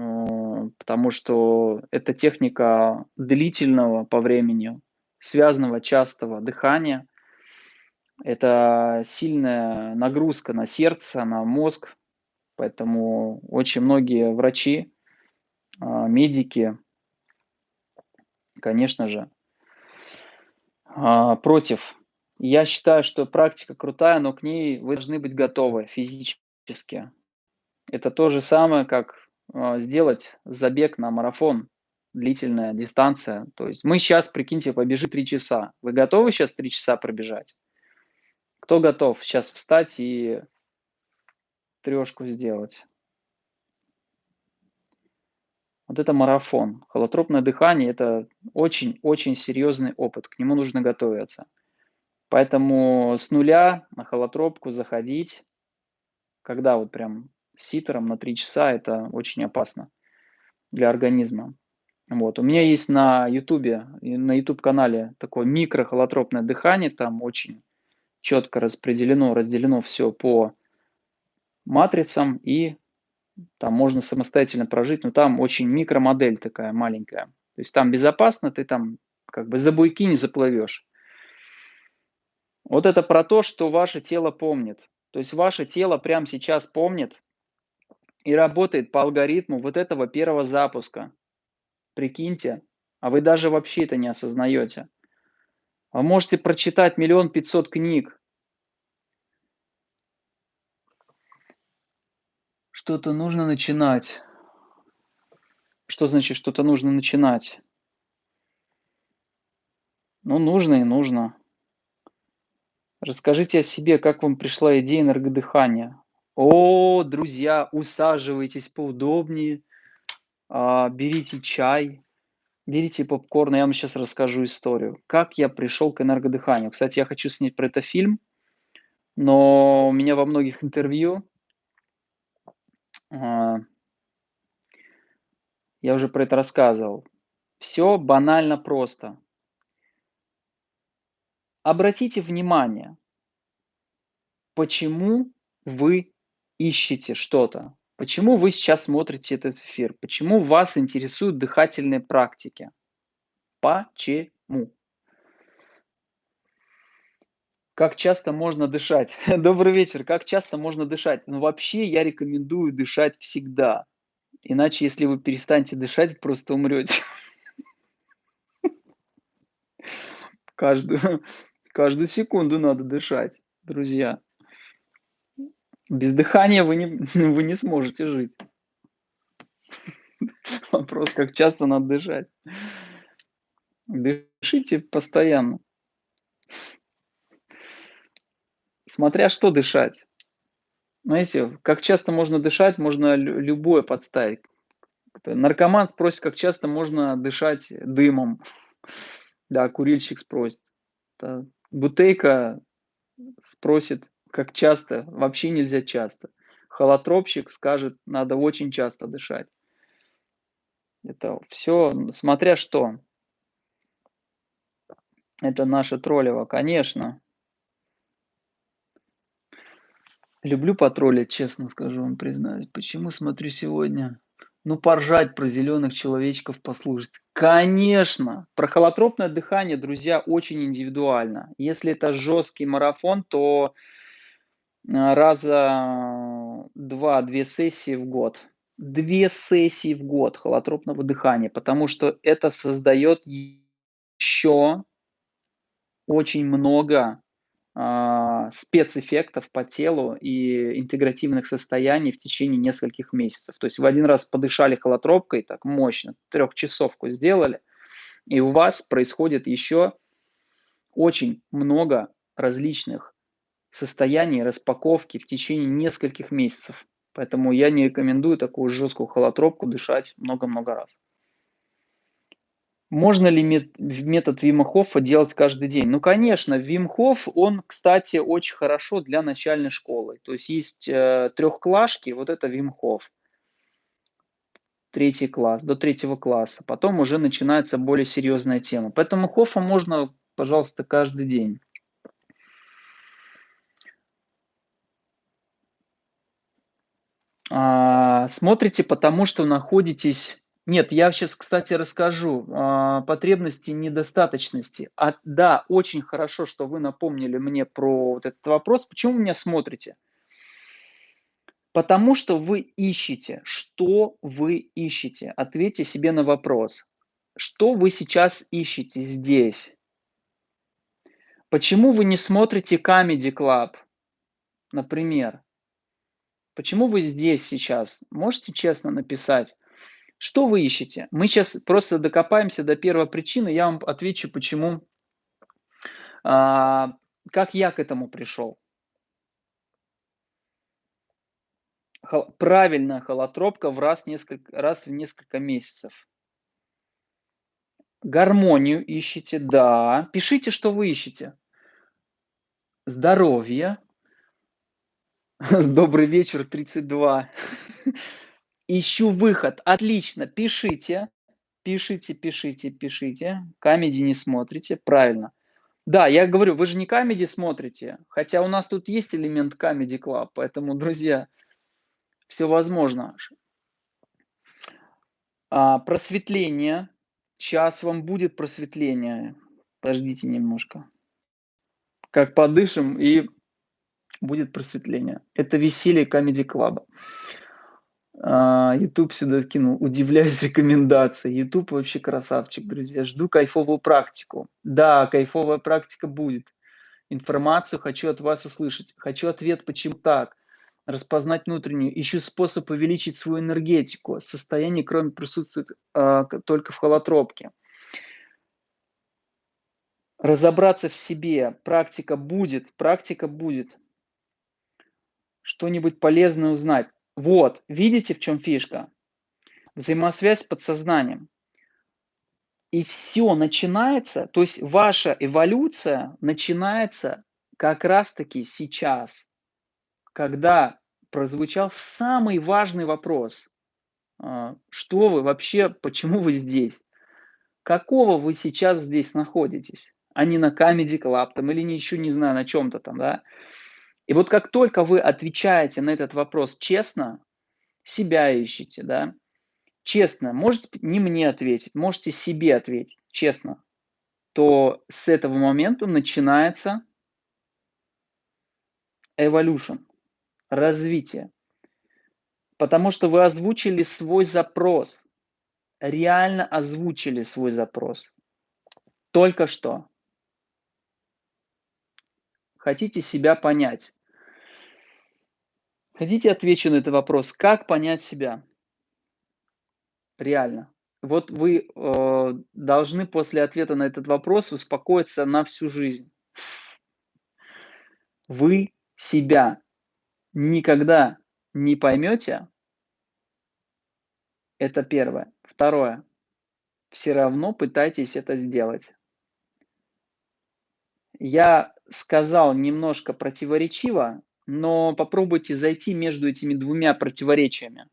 потому что это техника длительного по времени, связанного частого дыхания. Это сильная нагрузка на сердце, на мозг, поэтому очень многие врачи, а, медики, конечно же, а, против я считаю, что практика крутая, но к ней вы должны быть готовы физически. Это то же самое, как э, сделать забег на марафон, длительная дистанция. То есть мы сейчас, прикиньте, побежим 3 часа. Вы готовы сейчас 3 часа пробежать? Кто готов сейчас встать и трешку сделать? Вот это марафон. Холотропное дыхание – это очень-очень серьезный опыт. К нему нужно готовиться. Поэтому с нуля на холотропку заходить, когда вот прям ситером на 3 часа, это очень опасно для организма. Вот. У меня есть на YouTube, на YouTube канале такое микрохолотропное дыхание, там очень четко распределено, разделено все по матрицам, и там можно самостоятельно прожить, но там очень микромодель такая маленькая. То есть там безопасно, ты там как бы за буйки не заплывешь. Вот это про то, что ваше тело помнит. То есть ваше тело прямо сейчас помнит и работает по алгоритму вот этого первого запуска. Прикиньте, а вы даже вообще это не осознаете. Вы можете прочитать миллион пятьсот книг. Что-то нужно начинать. Что значит что-то нужно начинать? Ну, нужно и нужно. Расскажите о себе, как вам пришла идея энергодыхания. О, друзья, усаживайтесь поудобнее, а, берите чай, берите попкорн, я вам сейчас расскажу историю, как я пришел к энергодыханию. Кстати, я хочу снять про это фильм, но у меня во многих интервью я уже про это рассказывал. Все банально просто. Обратите внимание, почему вы ищете что-то, почему вы сейчас смотрите этот эфир, почему вас интересуют дыхательные практики. Почему? Как часто можно дышать? Добрый вечер. Как часто можно дышать? Ну, вообще я рекомендую дышать всегда. Иначе, если вы перестанете дышать, просто умрете. Каждую, Каждую секунду надо дышать, друзья. Без дыхания вы не, вы не сможете жить. Вопрос, как часто надо дышать. Дышите постоянно. Смотря что дышать. Знаете, как часто можно дышать, можно любое подставить. Наркоман спросит, как часто можно дышать дымом. Да, курильщик спросит. Бутейка спросит, как часто, вообще нельзя часто. Холотропщик скажет, надо очень часто дышать. Это все, смотря что. Это наше троллево, конечно. Люблю потроллить, честно скажу вам, признаюсь. Почему смотрю сегодня Ну, поржать про зеленых человечков послушать. Конечно! Про холотропное дыхание, друзья, очень индивидуально. Если это жесткий марафон, то а, раза 2-2 сессии в год. 2 сессии в год холотропного дыхания, потому что это создает еще очень много спецэффектов по телу и интегративных состояний в течение нескольких месяцев. То есть вы один раз подышали холотропкой так мощно, трехчасовку сделали, и у вас происходит еще очень много различных состояний распаковки в течение нескольких месяцев. Поэтому я не рекомендую такую жесткую холотропку дышать много-много раз. Можно ли метод Вима делать каждый день? Ну, конечно, Вим он, кстати, очень хорошо для начальной школы. То есть есть э, трехклашки, вот это Вим. Третий класс, до третьего класса. Потом уже начинается более серьезная тема. Поэтому Хоффа можно, пожалуйста, каждый день. А, смотрите, потому что находитесь нет, я сейчас, кстати, расскажу а, потребности недостаточности. А, да, очень хорошо, что вы напомнили мне про вот этот вопрос. Почему вы меня смотрите? Потому что вы ищете. Что вы ищете? Ответьте себе на вопрос. Что вы сейчас ищете здесь? Почему вы не смотрите Comedy Club, например? Почему вы здесь сейчас? Можете честно написать? Что вы ищете? Мы сейчас просто докопаемся до первой причины, я вам отвечу, почему, а, как я к этому пришел. Хол, правильная холотропка в раз, несколько, раз в несколько месяцев. Гармонию ищете, да. Пишите, что вы ищете. Здоровье. Добрый вечер, 32. Ищу выход. Отлично, пишите. Пишите, пишите, пишите. Камеди не смотрите. Правильно. Да, я говорю, вы же не камеди смотрите. Хотя у нас тут есть элемент Comedy Club. Поэтому, друзья, все возможно. А, просветление. Сейчас вам будет просветление. Подождите немножко. Как подышим, и будет просветление. Это веселье Comedy Club. А, YouTube сюда кинул. Удивляюсь рекомендации. YouTube вообще красавчик, друзья. Жду кайфовую практику. Да, кайфовая практика будет. Информацию хочу от вас услышать. Хочу ответ, почему так. Распознать внутреннюю. Ищу способ увеличить свою энергетику. Состояние, кроме присутствует э, только в холотропке. Разобраться в себе. Практика будет. Практика будет. Что-нибудь полезное узнать вот, видите, в чем фишка? Взаимосвязь с подсознанием. И все начинается, то есть ваша эволюция начинается как раз-таки сейчас, когда прозвучал самый важный вопрос. А, что вы вообще, почему вы здесь? Какого вы сейчас здесь находитесь? А не на Comedy Club там, или еще не знаю, на чем-то там, да? И вот как только вы отвечаете на этот вопрос честно, себя ищете, да, честно, можете не мне ответить, можете себе ответить, честно, то с этого момента начинается evolution, развитие. Потому что вы озвучили свой запрос, реально озвучили свой запрос. Только что. Хотите себя понять. Хотите отвечу на этот вопрос, как понять себя? Реально. Вот вы э, должны после ответа на этот вопрос успокоиться на всю жизнь. Вы себя никогда не поймете. Это первое. Второе. Все равно пытайтесь это сделать. Я сказал немножко противоречиво, но попробуйте зайти между этими двумя противоречиями.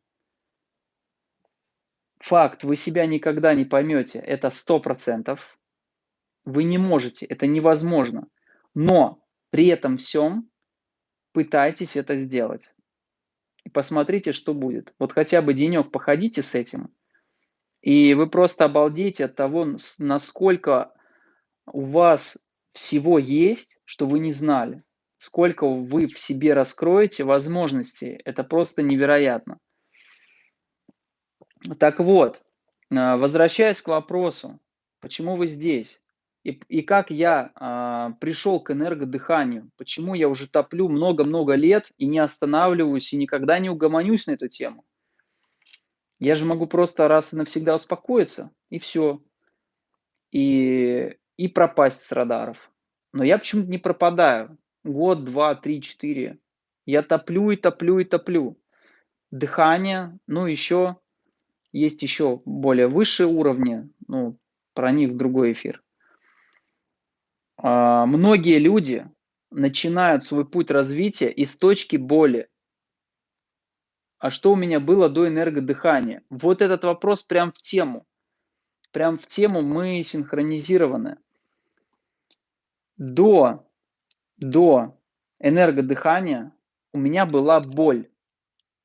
Факт, вы себя никогда не поймете, это сто процентов. Вы не можете, это невозможно. Но при этом всем пытайтесь это сделать. и посмотрите, что будет. Вот хотя бы денек походите с этим, и вы просто обалдеете от того, насколько у вас всего есть, что вы не знали. Сколько вы в себе раскроете возможностей. Это просто невероятно. Так вот, а, возвращаясь к вопросу, почему вы здесь? И, и как я а, пришел к энергодыханию, почему я уже топлю много-много лет и не останавливаюсь и никогда не угомонюсь на эту тему. Я же могу просто раз и навсегда успокоиться, и все. И, и пропасть с радаров. Но я почему-то не пропадаю. Год, два, три, четыре. Я топлю и топлю и топлю. Дыхание, ну еще, есть еще более высшие уровни, ну, про них другой эфир. А, многие люди начинают свой путь развития из точки боли. А что у меня было до энергодыхания? Вот этот вопрос прям в тему. Прям в тему мы синхронизированы. До, до энергодыхания у меня была боль.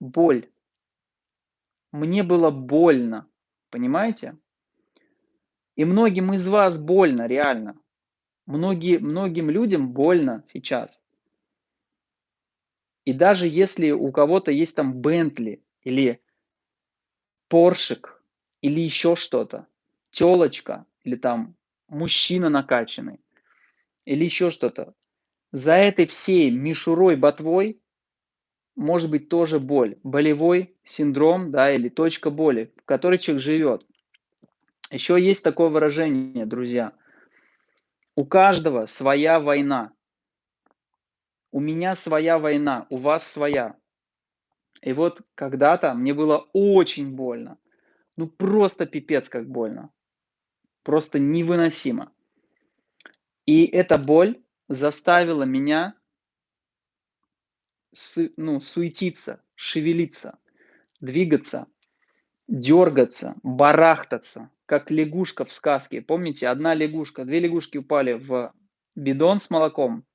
Боль. Мне было больно. Понимаете? И многим из вас больно, реально. Многие, многим людям больно сейчас. И даже если у кого-то есть там Бентли или Поршик или еще что-то, телочка или там мужчина накачанный или еще что-то, за этой всей мишурой ботвой может быть тоже боль, болевой синдром, да, или точка боли, в которой человек живет. Еще есть такое выражение, друзья – у каждого своя война. У меня своя война, у вас своя. И вот когда-то мне было очень больно. Ну просто пипец как больно. Просто невыносимо. И эта боль заставила меня ну, суетиться, шевелиться, двигаться, дергаться, барахтаться как лягушка в сказке. Помните, одна лягушка, две лягушки упали в бидон с молоком.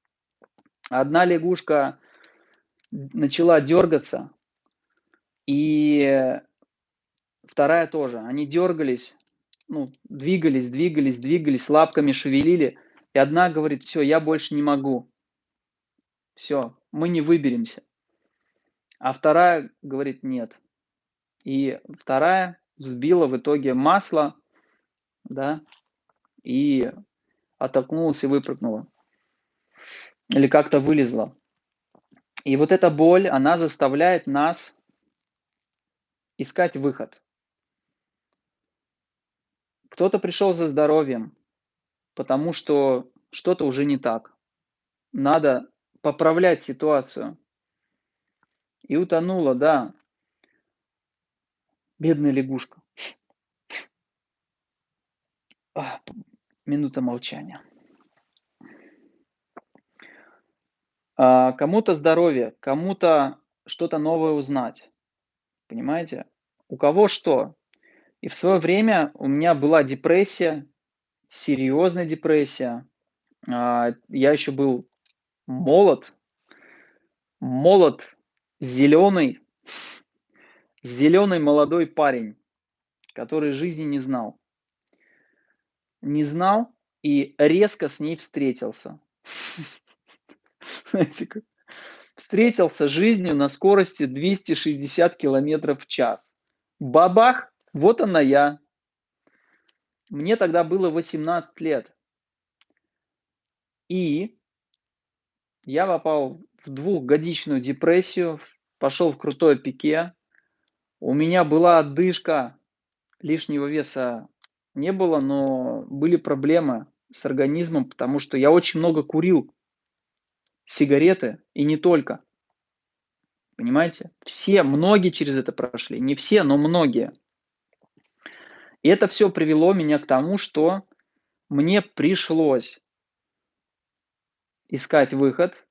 Одна лягушка начала дергаться, и вторая тоже. Они дергались, ну, двигались, двигались, двигались, лапками шевелили. И одна говорит, все, я больше не могу. Все, мы не выберемся. А вторая говорит, нет. И вторая взбила в итоге масло да, и оттолкнулась и выпрыгнула. Или как-то вылезла. И вот эта боль, она заставляет нас искать выход. Кто-то пришел за здоровьем, потому что что-то уже не так. Надо поправлять ситуацию. И утонула, да. Бедная лягушка. Минута молчания. А, кому-то здоровье, кому-то что-то новое узнать. Понимаете? У кого что. И в свое время у меня была депрессия, серьезная депрессия. А, я еще был молод, молод, зеленый, зеленый молодой парень, который жизни не знал не знал и резко с ней встретился. Встретился жизнью на скорости 260 километров в час. Бабах, вот она я. Мне тогда было 18 лет. И я попал в двухгодичную депрессию, пошел в крутое пике. У меня была отдышка, лишнего веса не было, но были проблемы с организмом, потому что я очень много курил сигареты и не только. Понимаете? Все, многие через это прошли. Не все, но многие. И это все привело меня к тому, что мне пришлось искать выход,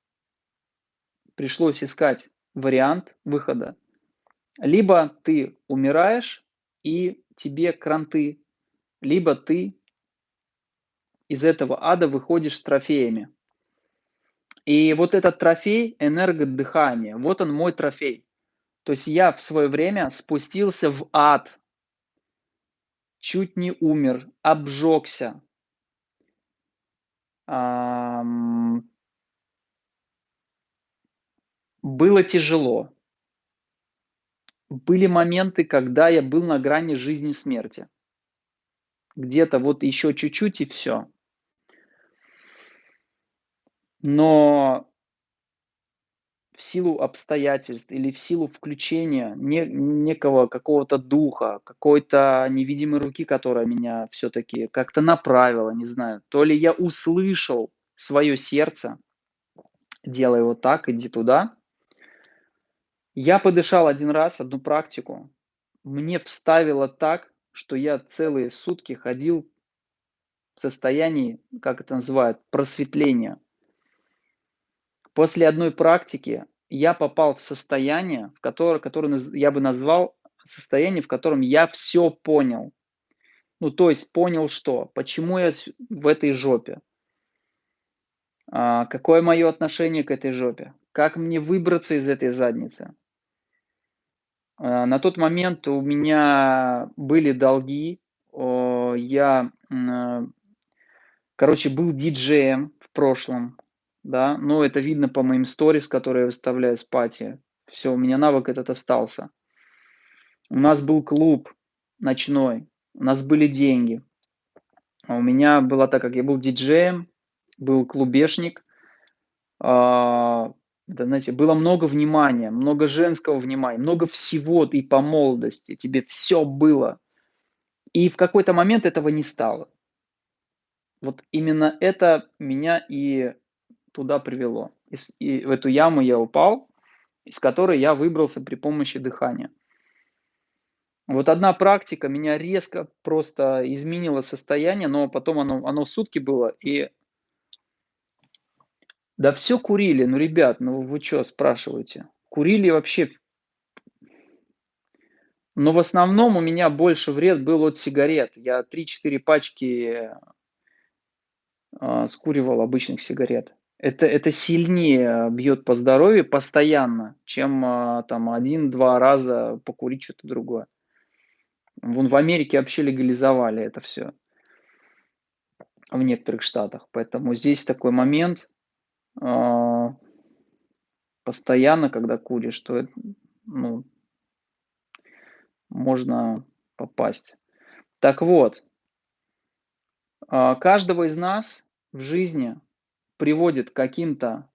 пришлось искать вариант выхода. Либо ты умираешь, и тебе кранты, либо ты из этого ада выходишь с трофеями. И вот этот трофей – энергодыхание. Вот он мой трофей. То есть я в свое время спустился в ад. Чуть не умер, обжегся. Было тяжело. Были моменты, когда я был на грани жизни и смерти. Где-то вот еще чуть-чуть и всё. Но в силу обстоятельств или в силу включения не некого какого-то духа, какой-то невидимой руки, которая меня всё-таки как-то направила, не знаю. То ли я услышал своё сердце: "Делай вот так, иди туда". Я подышал 1 раз, 1 практику. Мне вставило так, что я целые сутки ходил в состоянии, как это называют, просветления. После 1 практики я попал в состояние, в которое которое я бы назвал состояние, в котором я всё понял. Ну, то есть понял что? Почему я в этой жопе? А, какое моё отношение к этой жопе? Как мне выбраться из этой задницы? А, на тот момент у меня были долги. Я, э, короче, был диджеем в прошлом, да. Ну, это видно по моим сторис, которые я выставляю с пати. Всё, у меня навык этот остался. У нас был клуб ночной, у нас были деньги. А у меня было так как я был диджеем, был клубешник. А, да, знаете, было много внимания, много женского внимания, много всего и по молодости. Тебе всё было. И в какой-то момент этого не стало. Вот именно это меня и туда привело. И и в эту яму я упал, из которой я выбрался при помощи дыхания. Вот 1 практика меня резко просто изменила состояние, но потом оно оно сутки было и Да всё курили. Ну, ребят, ну вы чё спрашиваете? Курили вообще Но в основном у меня больше вред был от сигарет. Я 3-4 пачки а, скуривал обычных сигарет. Это это сильнее бьёт по здоровью постоянно, чем, а, там 1-2 раза покурить что-то другое. Вон в Америке вообще легализовали это всё. В некоторых штатах. Поэтому здесь такой момент. А постоянно, когда куришь, то эт ну можно попасть. Так вот а, каждого из нас в жизни приводит к каким-то,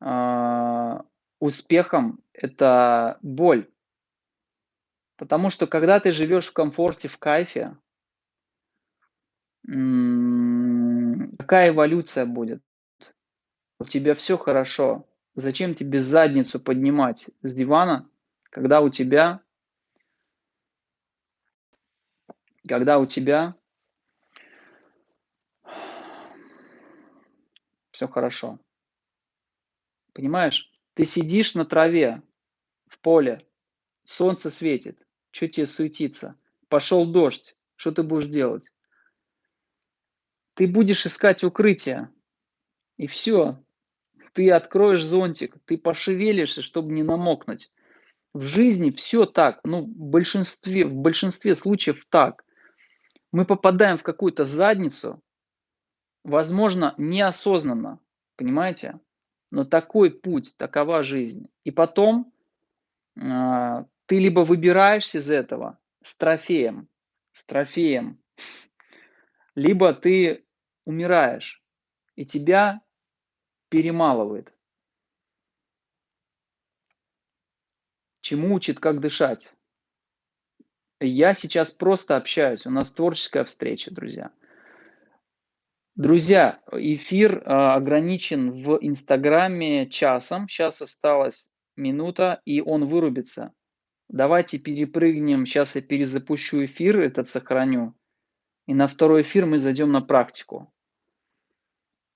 а, успехам- это боль. Потому что когда ты живёшь в комфорте, в кайфе какая эволюция будет? У тебя всё хорошо. Зачем тебе задницу поднимать с дивана, когда у тебя когда у тебя всё хорошо? Понимаешь? Ты сидишь на траве в поле, солнце светит. Чё те суетиться? Пошёл дождь. Что ты будешь делать? Ты будешь искать укрытие. И всё. Ты откроешь зонтик, ты пошевелишься, чтоб не намокнуть. В жизни всё так. Ну, в большинстве в большинстве случаев так. Мы попадаем в какую-то задницу, возможно, неосознанно, понимаете? Но такой путь, такова жизнь. И потом, а, ты либо выбираешься из этого с трофеем с трофеем, либо ты умираешь, и тебя перемалывает. Чему учит, как дышать. Я сейчас просто общаюсь, у нас творческая встреча, друзья. Друзья, эфир, а, ограничен в "Инстаграме" часом. Щас осталась минута, и он вырубится. Давайте перепрыгнем. Щас я перезапущу эфир, этот сохраню, и на 2 эфир мы зайдём на практику.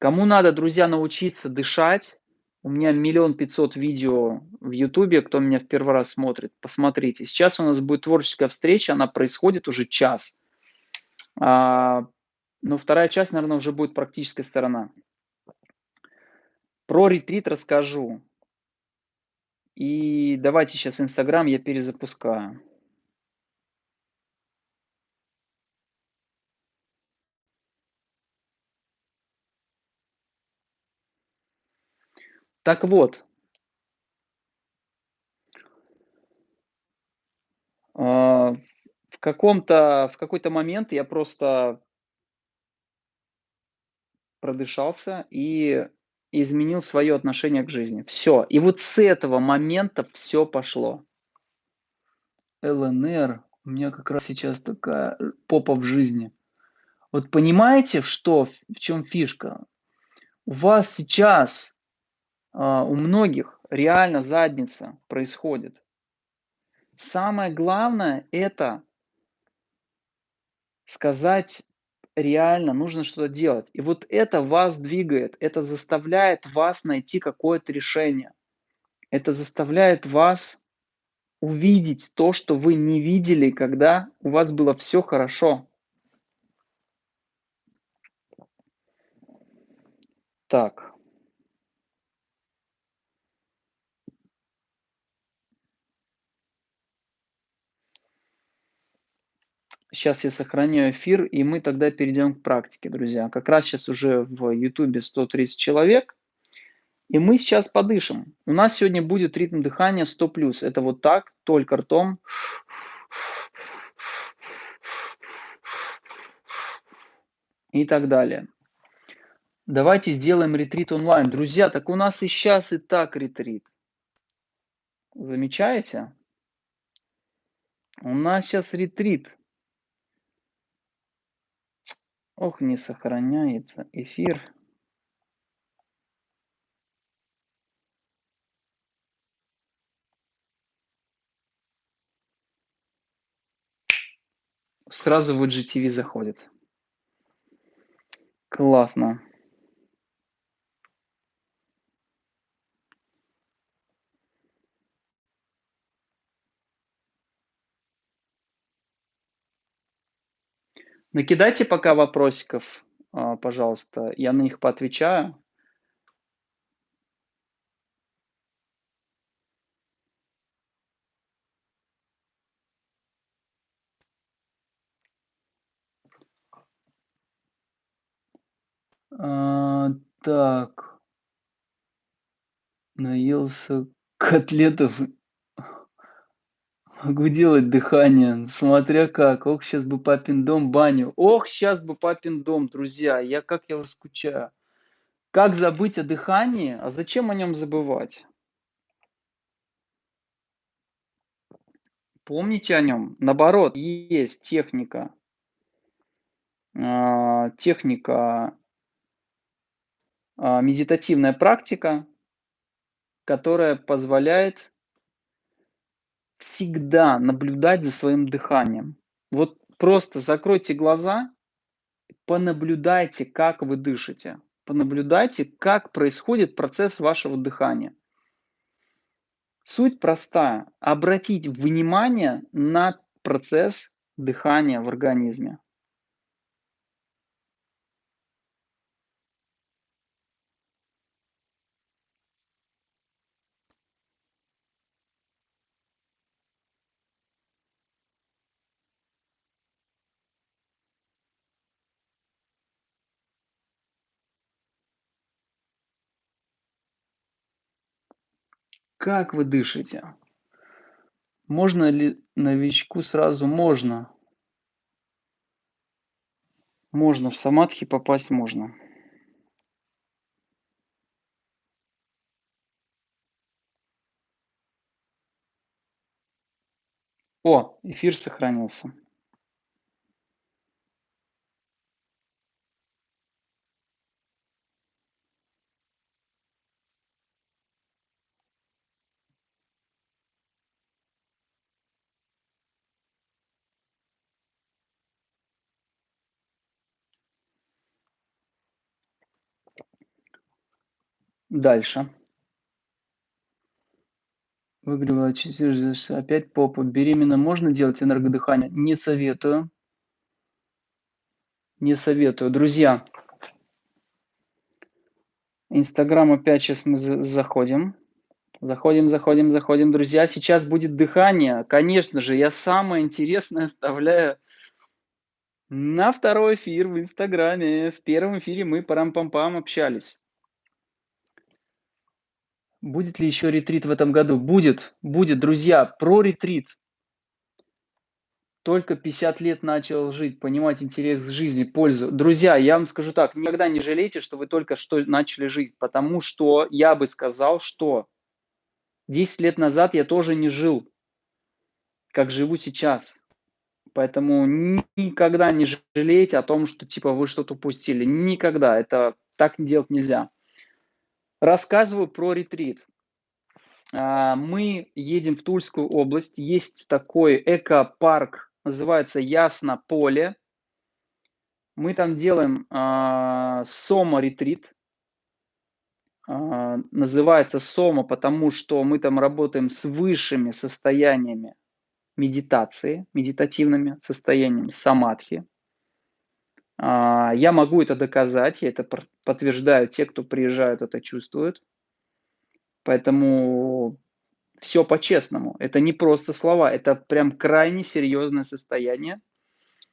Кому надо, друзья, научиться дышать, у меня 1 500 000 видео в "Ютубе", кто меня в 1 раз смотрит, посмотрите. Сейчас у нас будет творческая встреча, она происходит уже час. Но 2 часть, наверно, уже будет практическая сторона. Про ретрит расскажу. И давайте сейчас "Инстаграм" я перезапускаю. Так вот а, в каком-то в какой-то момент я просто продышался и изменил своё отношение к жизни. Всё. И вот с этого момента всё пошло. "ЛНР", у меня как раз сейчас такая, э, попа в жизни. Вот понимаете, что в чём фишка? У вас сейчас, а, у многих реально задница происходит. Самое главное- это сказать реально: нужно что-то делать. И вот это вас двигает, это заставляет вас найти какое-то решение. Это заставляет вас увидеть то, что вы не видели, когда у вас было всё хорошо. Так. Щас я сохраняю эфир, и мы тогда перейдём к практике, друзья. Как раз щас уже в "Ютубе" 130 человек, и мы сейчас подышим. У нас сегодня будет ритм дыхания 100+. Это вот так, только ртом. И так далее. Давайте сделаем ретрит онлайн. Друзья, так у нас и щас и так ретрит. Замечаете? У нас щас ретрит. Ох, не сохраняется эфир. Сразу в IGTV заходит. Классно. Накидайте пока вопросиков, а, пожалуйста, я на них поотвечаю. А, так. Наелся котлетов. Могу делать дыхание, смотря как. Ох, щас бы папин дом, баню. Ох, щас бы папин дом, друзья. Я как я уже скучаю. Как забыть о дыхании? А зачем о нём забывать? Помните о нём. Наоборот, есть техника. А, техника а, медитативная практика, которая позволяет всегда наблюдать за своим дыханием. Вот просто закройте глаза, понаблюдайте, как вы дышите. Понаблюдайте, как происходит процесс вашего дыхания. Суть простая: обратить внимание на процесс дыхания в организме. Как вы дышите? Можно ли новичку сразу? Можно. Можно, в самадхи попасть можно. О, эфир сохранился. Дальше. Выгрела опять попу. Беременным можно делать энергодыхание? Не советую. Не советую. Друзья Инстаграм опять щас мы за заходим. Заходим, заходим, заходим, друзья. Сейчас будет дыхание. Конечно же, я самое интересное оставляю на второй эфир в Инстаграме. В первом эфире мы парам-пам-пам общались. Будет ли еще ретрит в этом году? Будет, будет, друзья. Про ретрит. Только 50 лет начал жить, понимать интерес к жизни, пользу. Друзья, я вам скажу так, никогда не жалейте, что вы только что начали жить, потому что я бы сказал, что 10 лет назад я тоже не жил, как живу сейчас. Поэтому никогда не жалейте о том, что типа вы что-то упустили. Никогда. Это так делать нельзя. Рассказываю про ретрит. А, мы едем в Тульскую область. Есть такой экопарк, называется Ясно поле. Мы там делаем э, Сома ретрит. А, называется Сома, потому что мы там работаем с высшими состояниями медитации, медитативными состояниями самадхи. А, я могу это доказать, я это подтверждаю, те, кто приезжают, это чувствуют. Поэтому все по-честному. Это не просто слова, это прям крайне серьезное состояние,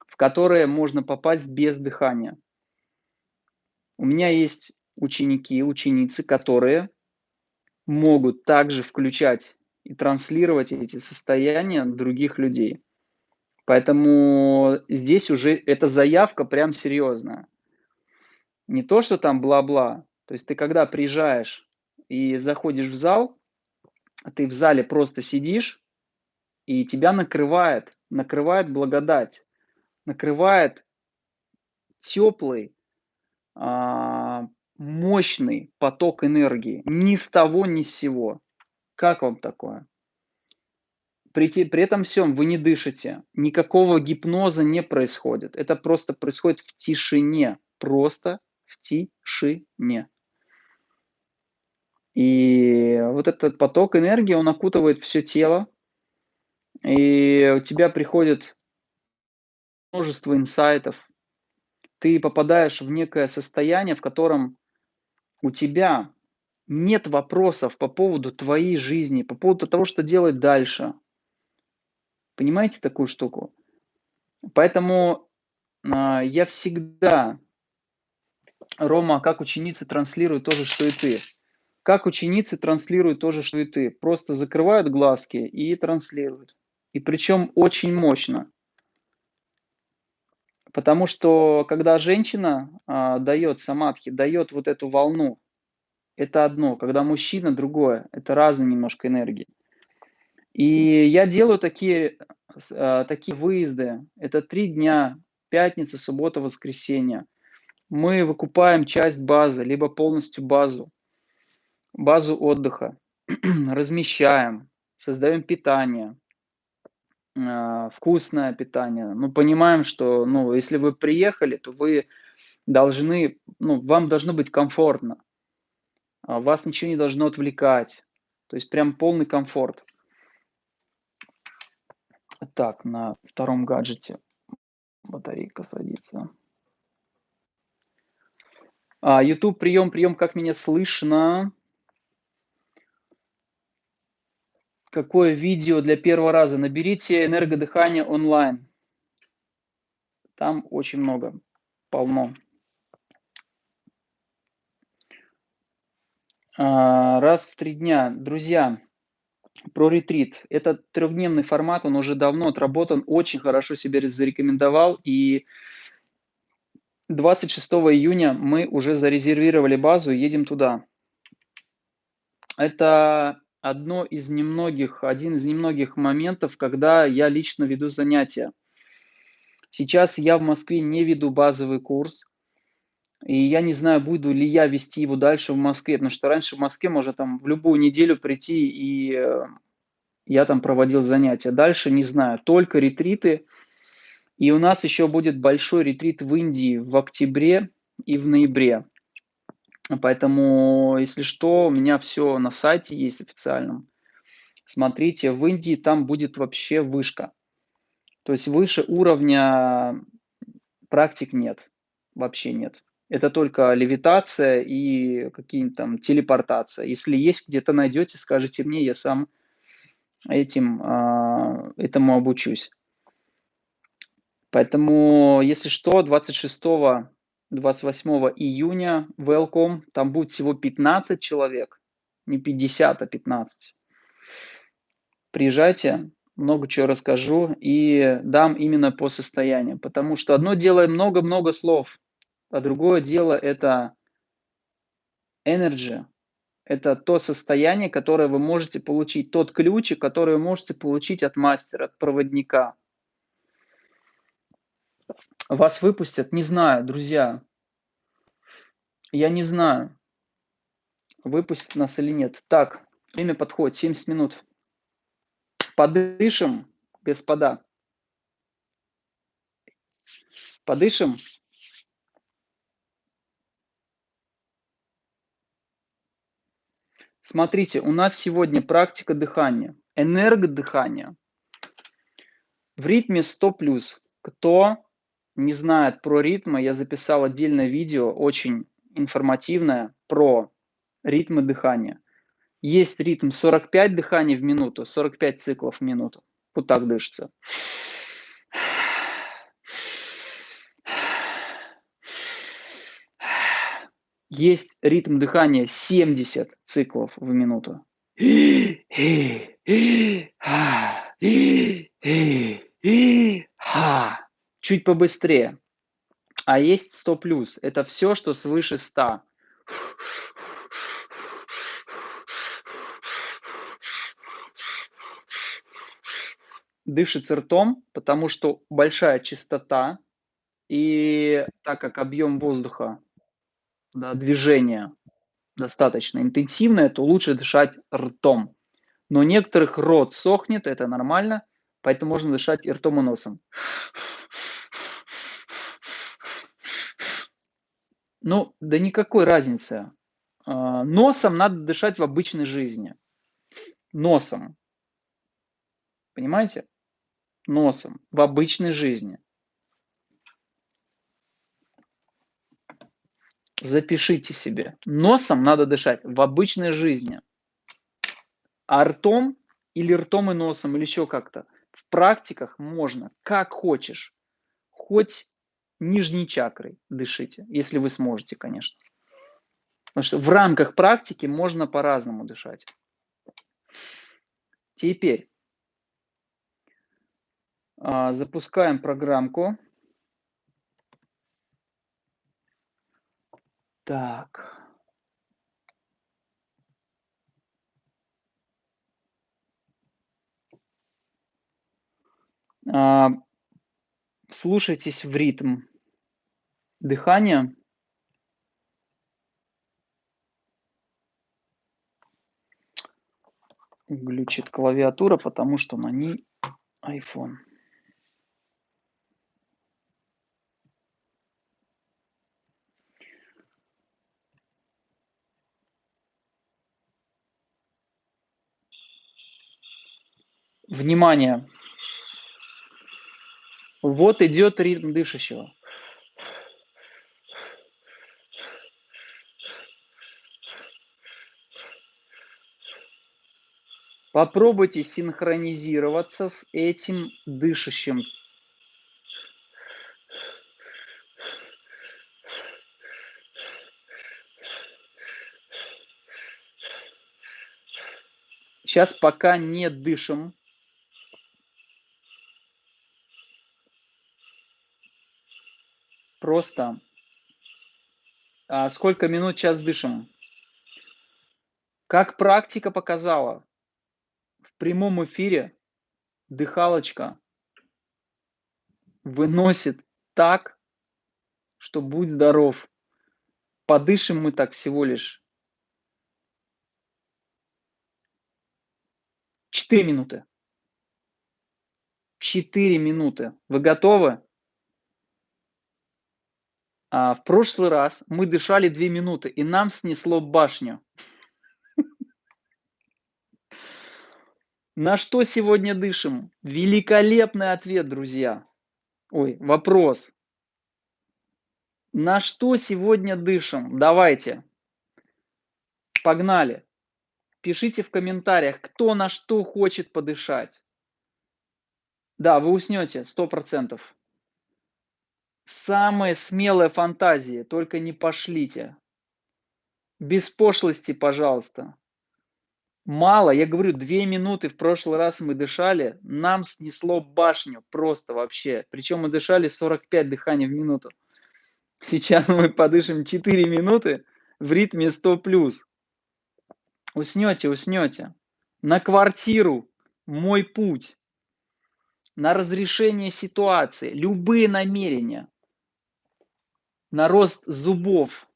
в которое можно попасть без дыхания. У меня есть ученики, ученицы, которые могут также включать и транслировать эти состояния других людей. Поэтому здесь уже эта заявка прям серьезная. Не то, что там бла-бла. То есть ты когда приезжаешь и заходишь в зал, ты в зале просто сидишь, и тебя накрывает, накрывает благодать, накрывает теплый, а, мощный поток энергии. Ни с того, ни с сего. Как вам такое? При, при этом всем вы не дышите, никакого гипноза не происходит. Это просто происходит в тишине, просто в тишине. И вот этот поток энергии, он окутывает все тело, и у тебя приходит множество инсайтов. Ты попадаешь в некое состояние, в котором у тебя нет вопросов по поводу твоей жизни, по поводу того, что делать дальше. Понимаете такую штуку? Поэтому э, я всегда, Рома, как ученица, транслирую то же, что и ты. Как ученицы транслируют то же, что и ты. Просто закрывают глазки и транслируют. И причем очень мощно. Потому что когда женщина э, дает самадхи, дает вот эту волну, это одно, когда мужчина другое, это разные немножко энергии. И я делаю такие, э, такие выезды, это три дня, пятница, суббота, воскресенье. Мы выкупаем часть базы, либо полностью базу, базу отдыха, размещаем, создаем питание, э, вкусное питание. Ну, понимаем, что, ну, если вы приехали, то вы должны, ну, вам должно быть комфортно. А, вас ничего не должно отвлекать. То есть прям полный комфорт. Так, на втором гаджете батарейка садится. А, YouTube, прием, прием, как меня слышно? Какое видео для первого раза? Наберите энергодыхание онлайн. Там очень много, полно. А, раз в три дня. Друзья, про ретрит. Это трехдневный формат, он уже давно отработан, очень хорошо себя зарекомендовал. И 26 июня мы уже зарезервировали базу и едем туда. Это одно из немногих, один из немногих моментов, когда я лично веду занятия. Сейчас я в Москве не веду базовый курс, и я не знаю, буду ли я вести его дальше в Москве, потому что раньше в Москве можно там в любую неделю прийти, и э, я там проводил занятия. Дальше не знаю, только ретриты. И у нас еще будет большой ретрит в Индии в октябре и в ноябре. Поэтому, если что, у меня все на сайте есть официальном. Смотрите, в Индии там будет вообще вышка. То есть выше уровня практик нет, вообще нет. Это только левитация и какие-нибудь там телепортация. Если есть где-то найдете, скажите мне, я сам этим, а, этому обучусь. Поэтому, если что, 26-28 июня, welcome, там будет всего 15 человек, не 50, а 15. Приезжайте, много чего расскажу и дам именно по состоянию, потому что одно дело много-много слов, а другое дело это energy, это то состояние, которое вы можете получить, тот ключик, который вы можете получить от мастера, от проводника. Вас выпустят? Не знаю, друзья. Я не знаю, выпустят нас или нет. Так, время подходит, 70 минут. Подышим, господа. Подышим. Смотрите, у нас сегодня практика дыхания, энергодыхания. В ритме 100+. Кто не знает про ритмы, я записал отдельное видео, очень информативное, про ритмы дыхания. Есть ритм 45 дыханий в минуту, 45 циклов в минуту. Вот так дышится. Есть ритм дыхания 70 циклов в минуту. Чуть побыстрее. А есть 100 плюс. Это все, что свыше 100. дышится ртом, потому что большая частота, и так как объем воздуха, да, движение достаточно интенсивное, то лучше дышать ртом. Но некоторых рот сохнет, это нормально, поэтому можно дышать и ртом, и носом. Ну, да никакой разницы. А, носом надо дышать в обычной жизни. Носом. Понимаете? носом в обычной жизни. Запишите себе. Носом надо дышать в обычной жизни. А ртом или ртом и носом, или еще как-то. В практиках можно, как хочешь. Хоть нижней чакрой дышите, если вы сможете, конечно. Потому что в рамках практики можно по-разному дышать. Теперь а, запускаем программку. Так. А, слушайтесь в ритм дыхания. Глючит клавиатура, потому что на ней iPhone. Внимание! Вот идет ритм дышащего. Попробуйте синхронизироваться с этим дышащим. Сейчас пока не дышим. Просто. А сколько минут час дышим? Как практика показала, в прямом эфире дыхалочка выносит так, что будь здоров. Подышим мы так всего лишь 4 минуты. 4 минуты. Вы готовы? А, в прошлый раз мы дышали 2 минуты, и нам снесло башню. На что сегодня дышим? Великолепный ответ, друзья. Ой, вопрос. На что сегодня дышим? Давайте. Погнали. Пишите в комментариях, кто на что хочет подышать. Да, вы уснете, сто процентов. Самые смелые фантазии, только не пошлите. Без пошлости, пожалуйста. Мало, я говорю, две минуты в прошлый раз мы дышали, нам снесло башню просто вообще. Причем мы дышали 45 дыханий в минуту. Сейчас мы подышим 4 минуты в ритме 100 плюс. Уснете, уснете. На квартиру, мой путь. На разрешение ситуации, любые намерения. На рост зубов.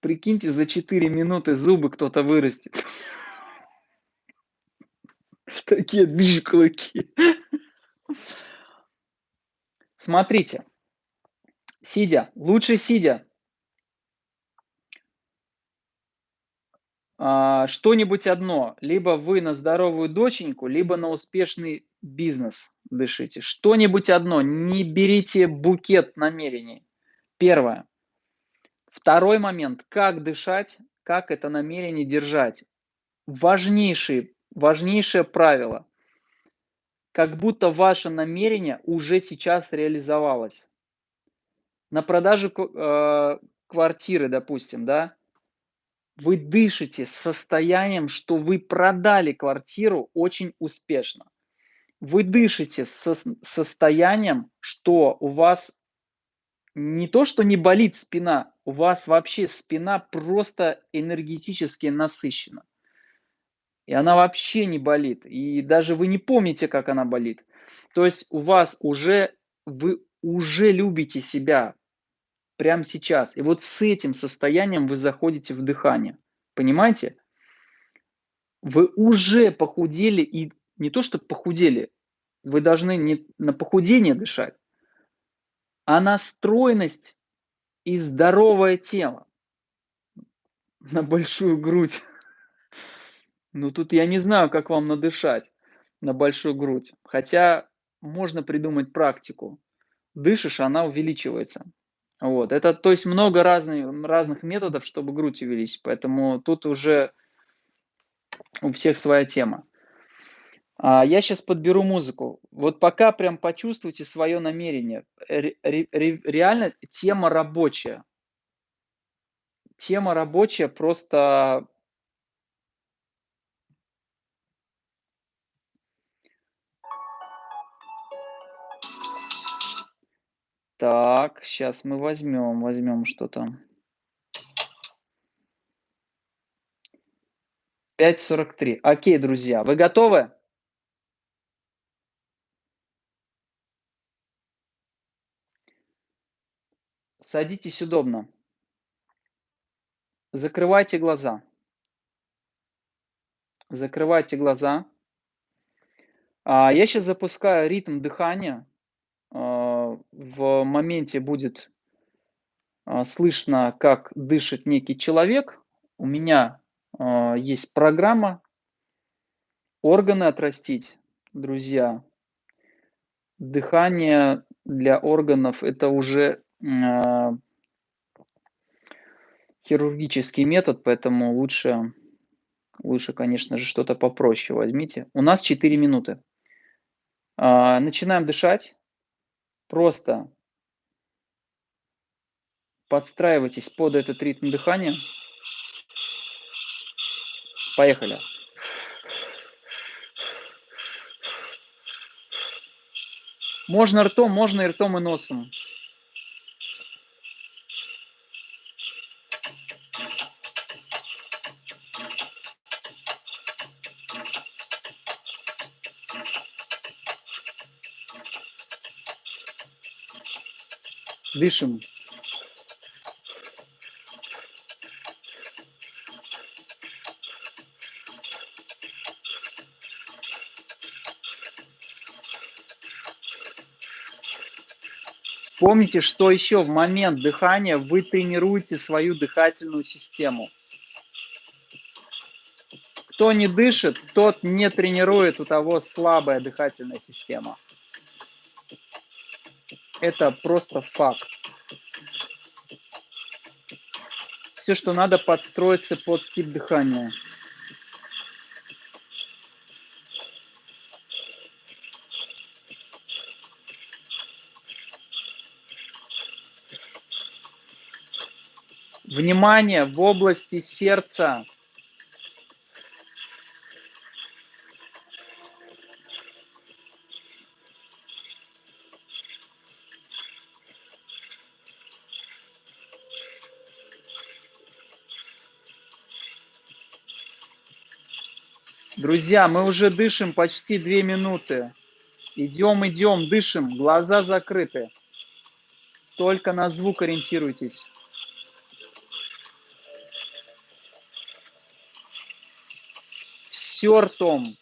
Прикиньте, за 4 минуты зубы кто-то вырастет. Такие дыш клыки. Смотрите. Сидя, лучше сидя. А, что-нибудь одно. Либо вы на здоровую доченьку, либо на успешный бизнес дышите. Что-нибудь одно. Не берите букет намерений. Первое. Второй момент. Как дышать, как это намерение держать. Важнейший, важнейшее правило. Как будто ваше намерение уже сейчас реализовалось. На продажу э, квартиры, допустим, да, вы дышите состоянием, что вы продали квартиру очень успешно. Вы дышите со состоянием, что у вас не то, что не болит спина, у вас вообще спина просто энергетически насыщена. И она вообще не болит. И даже вы не помните, как она болит. То есть у вас уже, вы уже любите себя прямо сейчас. И вот с этим состоянием вы заходите в дыхание. Понимаете? Вы уже похудели и не то, что похудели, вы должны не на похудение дышать, а на стройность и здоровое тело, на большую грудь. Ну тут я не знаю, как вам надышать на большую грудь. Хотя можно придумать практику. Дышишь, она увеличивается. Вот. Это, то есть много разных, разных методов, чтобы грудь увеличить. Поэтому тут уже у всех своя тема. А, я сейчас подберу музыку. Вот пока прям почувствуйте свое намерение. Ре, ре, реально тема рабочая. Тема рабочая просто... Так, сейчас мы возьмем, возьмем что-то. 5.43. Окей, друзья, вы готовы? Садитесь удобно. Закрывайте глаза. Закрывайте глаза. А, я сейчас запускаю ритм дыхания. А, в моменте будет а, слышно, как дышит некий человек. У меня есть программа «Органы отрастить», друзья. Дыхание для органов – это уже хирургический метод, поэтому лучше, лучше, конечно же, что-то попроще возьмите. У нас 4 минуты. А, начинаем дышать. Просто подстраивайтесь под этот ритм дыхания. Поехали. Можно ртом, можно и ртом, и носом. Дышим. Помните, что еще в момент дыхания вы тренируете свою дыхательную систему. Кто не дышит, тот не тренирует, у того слабая дыхательная система. Это просто факт. Все, что надо, подстроиться под тип дыхания. Внимание в области сердца Друзья, мы уже дышим почти две минуты. Идем, идем, дышим, глаза закрыты. Только на звук ориентируйтесь. Все ртом.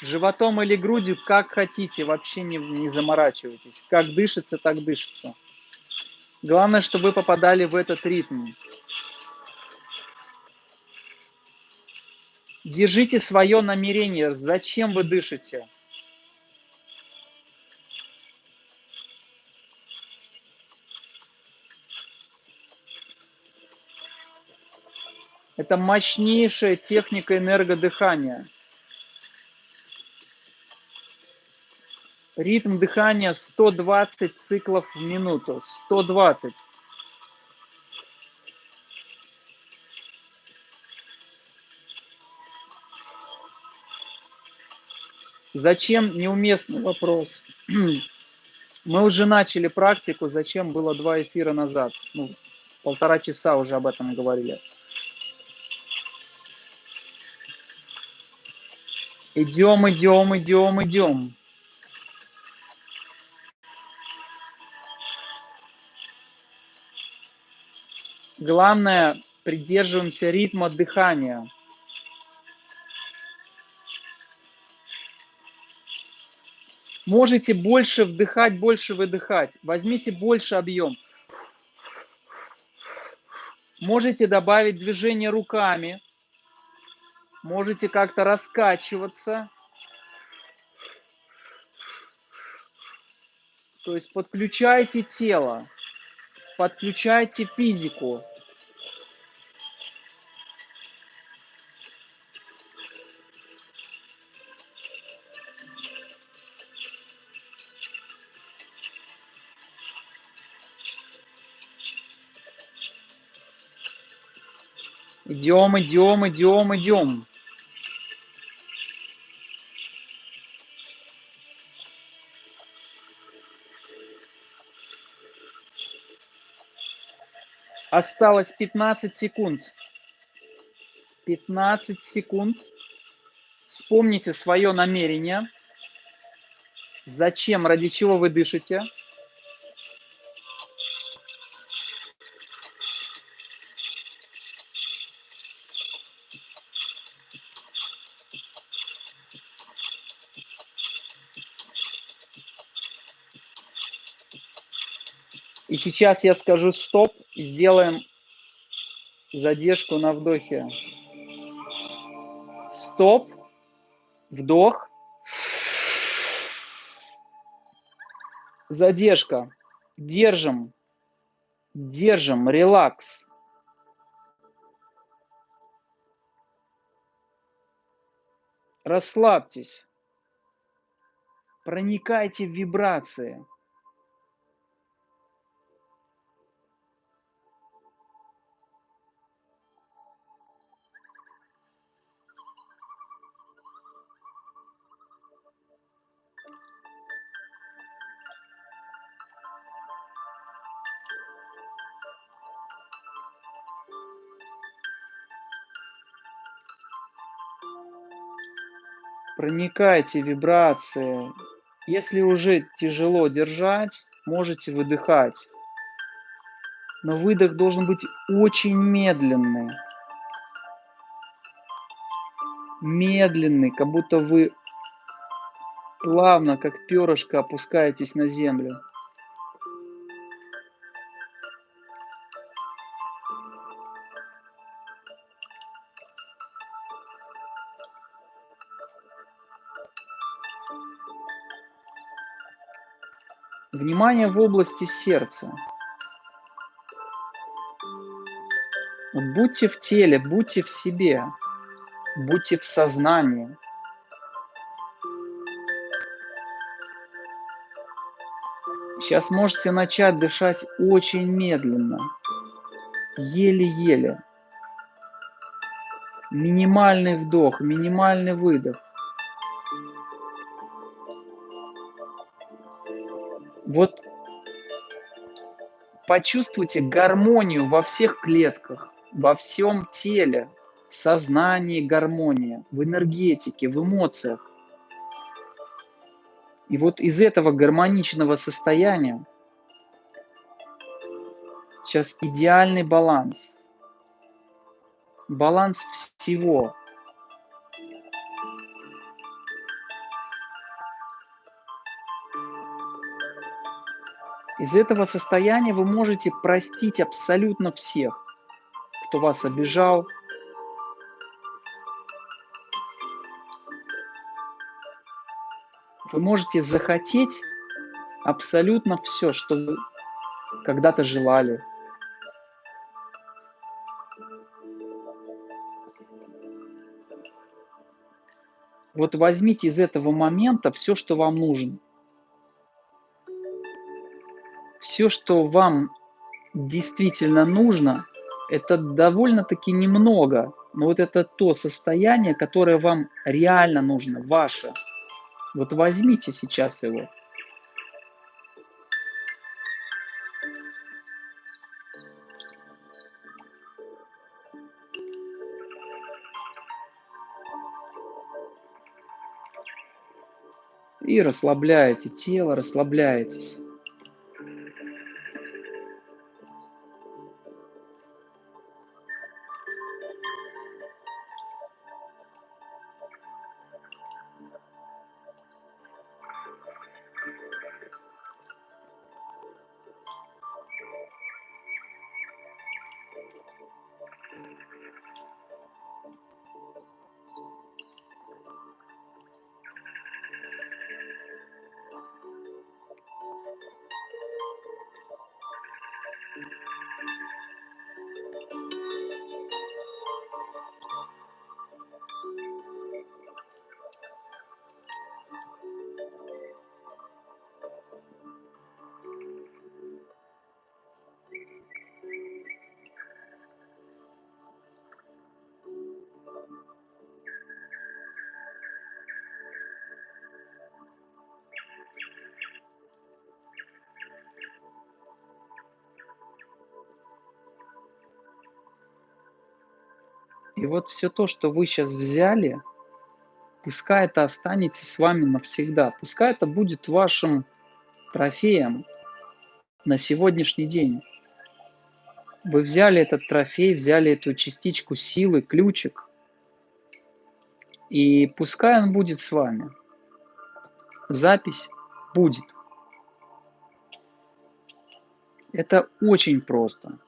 Животом или грудью, как хотите, вообще не, не заморачивайтесь. Как дышится, так дышится. Главное, чтобы вы попадали в этот ритм. Держите свое намерение, зачем вы дышите. Это мощнейшая техника энергодыхания. Ритм дыхания 120 циклов в минуту. 120. Зачем неуместный вопрос? Мы уже начали практику, зачем было два эфира назад? Ну, полтора часа уже об этом говорили. Идем, идем, идем, идем. Главное, придерживаемся ритма дыхания. Можете больше вдыхать, больше выдыхать. Возьмите больше объем. Можете добавить движение руками. Можете как-то раскачиваться. То есть подключайте тело, подключайте физику. Идем, идем, идем, идем. Осталось 15 секунд. 15 секунд. Вспомните свое намерение. Зачем, ради чего вы дышите. Сейчас я скажу стоп, сделаем задержку на вдохе. Стоп, вдох, задержка, держим, держим, релакс. Расслабьтесь, проникайте в вибрации. Проникайте вибрации. Если уже тяжело держать, можете выдыхать. Но выдох должен быть очень медленный. Медленный, как будто вы плавно, как перышко, опускаетесь на землю. Внимание в области сердца. Будьте в теле, будьте в себе, будьте в сознании. Сейчас можете начать дышать очень медленно, еле-еле. Минимальный вдох, минимальный выдох. Вот почувствуйте гармонию во всех клетках, во всем теле, в сознании гармония, в энергетике, в эмоциях. И вот из этого гармоничного состояния сейчас идеальный баланс. Баланс всего. Из этого состояния вы можете простить абсолютно всех, кто вас обижал, Вы можете захотеть абсолютно все, что когда-то желали. Вот возьмите из этого момента все, что вам нужно. Все, что вам действительно нужно, это довольно-таки немного, но вот это то состояние, которое вам реально нужно, ваше – вот возьмите сейчас его. И расслабляете тело, расслабляетесь. Все то, что вы сейчас взяли, пускай это останется с вами навсегда, пускай это будет вашим трофеем на сегодняшний день. Вы взяли этот трофей, взяли эту частичку силы, ключик, и пускай он будет с вами. Запись будет. Это очень просто.